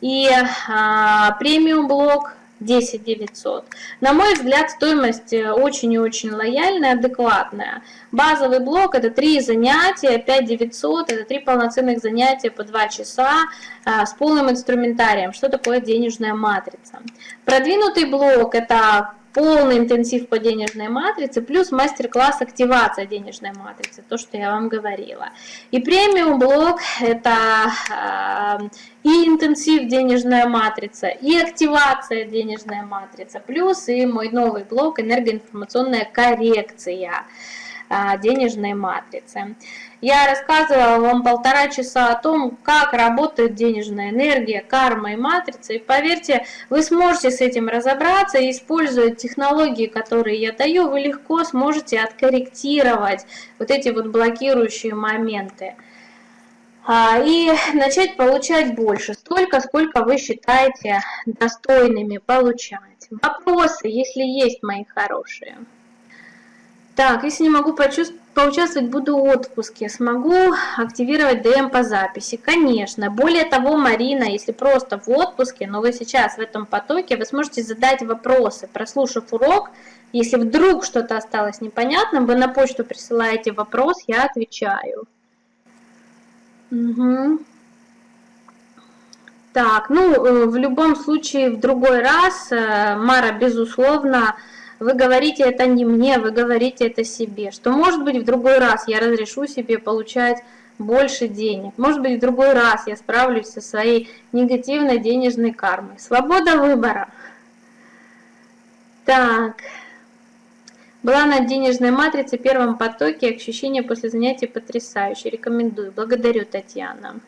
и а, премиум блок 10 900. На мой взгляд, стоимость э, очень и очень лояльная, адекватная. Базовый блок это 3 занятия, 5 900, это 3 полноценных занятия по 2 часа а, с полным инструментарием. Что такое денежная матрица? Продвинутый блок это полный интенсив по денежной матрице, плюс мастер-класс активация денежной матрицы, то, что я вам говорила. И премиум блок это э, и интенсив денежная матрица, и активация денежная матрица, плюс и мой новый блок энергоинформационная коррекция. А, денежной матрицы. Я рассказывала вам полтора часа о том, как работает денежная энергия, карма и матрица. И поверьте, вы сможете с этим разобраться используя технологии, которые я даю, вы легко сможете откорректировать вот эти вот блокирующие моменты. А, и начать получать больше, столько, сколько вы считаете достойными получать. Вопросы, если есть, мои хорошие. Так, если не могу поучаствовать, буду в отпуске. Смогу активировать ДМ по записи? Конечно. Более того, Марина, если просто в отпуске, но вы сейчас в этом потоке, вы сможете задать вопросы, прослушав урок. Если вдруг что-то осталось непонятным, вы на почту присылаете вопрос, я отвечаю. Угу. Так, ну, э, в любом случае, в другой раз, э, Мара, безусловно, вы говорите это не мне, вы говорите это себе, что может быть в другой раз я разрешу себе получать больше денег, может быть в другой раз я справлюсь со своей негативной денежной кармой. Свобода выбора. Так, была на денежной матрице первом потоке, ощущение после занятий потрясающее. Рекомендую. Благодарю, Татьяна.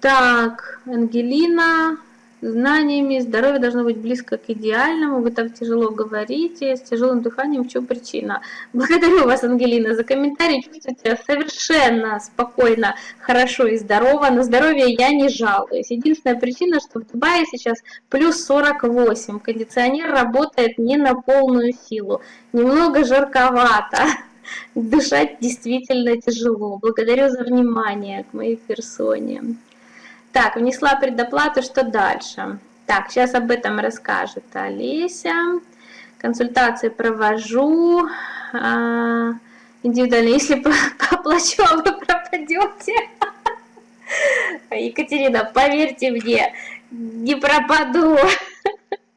Так, Ангелина знаниями, здоровье должно быть близко к идеальному, вы так тяжело говорите, с тяжелым дыханием, в чем причина? Благодарю вас, Ангелина, за комментарий, чувствуете совершенно спокойно, хорошо и здорово, на здоровье я не жалуюсь. Единственная причина, что в Дубае сейчас плюс 48, кондиционер работает не на полную силу, немного жарковато, дышать действительно тяжело. Благодарю за внимание к моей персоне. Так, внесла предоплату, что дальше? Так, сейчас об этом расскажет Олеся. Консультации провожу. А, индивидуально, если поплачу, а вы пропадете. Екатерина, поверьте мне, не пропаду.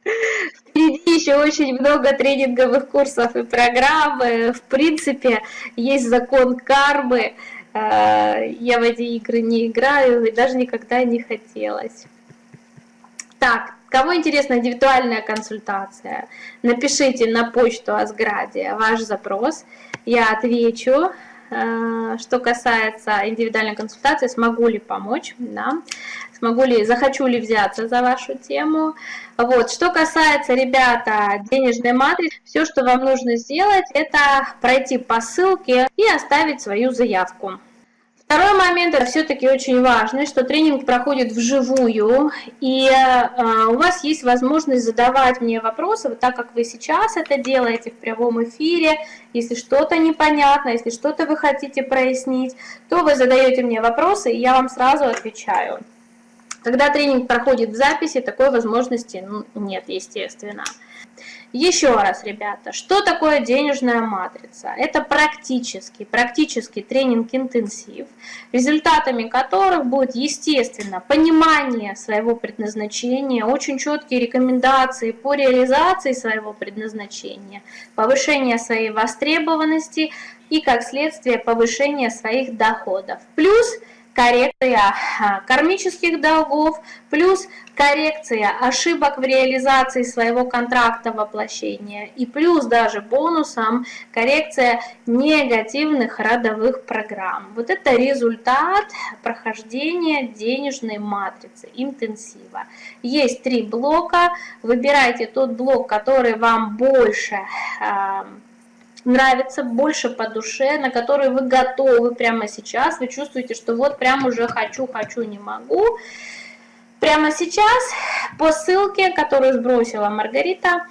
Впереди еще очень много тренинговых курсов и программ. В принципе, есть закон кармы. Я в эти игры не играю и даже никогда не хотелось. Так, кого интересна индивидуальная консультация, напишите на почту Асградия ваш запрос, я отвечу. Э, что касается индивидуальной консультации, смогу ли помочь, да, смогу ли, захочу ли взяться за вашу тему. Вот, что касается, ребята, денежной матрицы, все, что вам нужно сделать, это пройти по ссылке и оставить свою заявку. Второй момент, это все-таки очень важно, что тренинг проходит вживую, и э, у вас есть возможность задавать мне вопросы, вот так как вы сейчас это делаете в прямом эфире, если что-то непонятно, если что-то вы хотите прояснить, то вы задаете мне вопросы, и я вам сразу отвечаю. Когда тренинг проходит в записи, такой возможности ну, нет, естественно. Еще раз, ребята, что такое денежная матрица? Это практический, практический тренинг-интенсив, результатами которых будет, естественно, понимание своего предназначения, очень четкие рекомендации по реализации своего предназначения, повышение своей востребованности и, как следствие, повышение своих доходов. Плюс – коррекция а, кармических долгов, плюс коррекция ошибок в реализации своего контракта воплощения, и плюс даже бонусом коррекция негативных родовых программ. Вот это результат прохождения денежной матрицы, интенсива. Есть три блока, выбирайте тот блок, который вам больше нравится, больше по душе, на который вы готовы прямо сейчас, вы чувствуете, что вот прям уже хочу, хочу, не могу. Прямо сейчас по ссылке, которую сбросила Маргарита,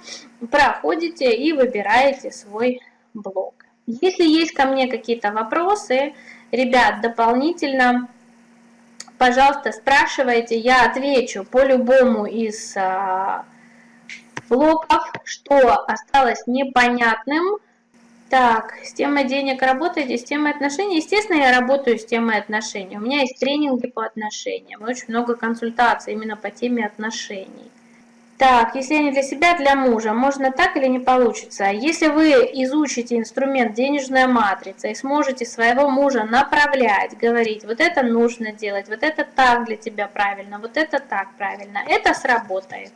проходите и выбираете свой блог. Если есть ко мне какие-то вопросы, ребят, дополнительно, пожалуйста, спрашивайте, я отвечу по любому из а, блоков, что осталось непонятным, так, с темой денег работаете, с темой отношений? Естественно, я работаю с темой отношений. У меня есть тренинги по отношениям, очень много консультаций именно по теме отношений. Так, если не для себя, для мужа, можно так или не получится? Если вы изучите инструмент денежная матрица и сможете своего мужа направлять, говорить, вот это нужно делать, вот это так для тебя правильно, вот это так правильно, это сработает.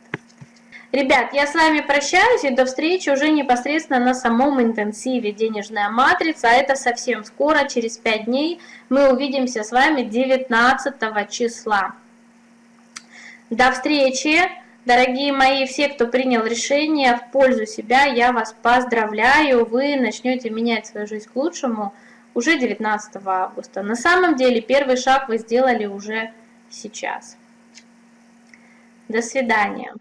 Ребят, я с вами прощаюсь и до встречи уже непосредственно на самом интенсиве «Денежная матрица». Это совсем скоро, через 5 дней, мы увидимся с вами 19 числа. До встречи! Дорогие мои, все, кто принял решение в пользу себя, я вас поздравляю. Вы начнете менять свою жизнь к лучшему уже 19 августа. На самом деле первый шаг вы сделали уже сейчас. До свидания.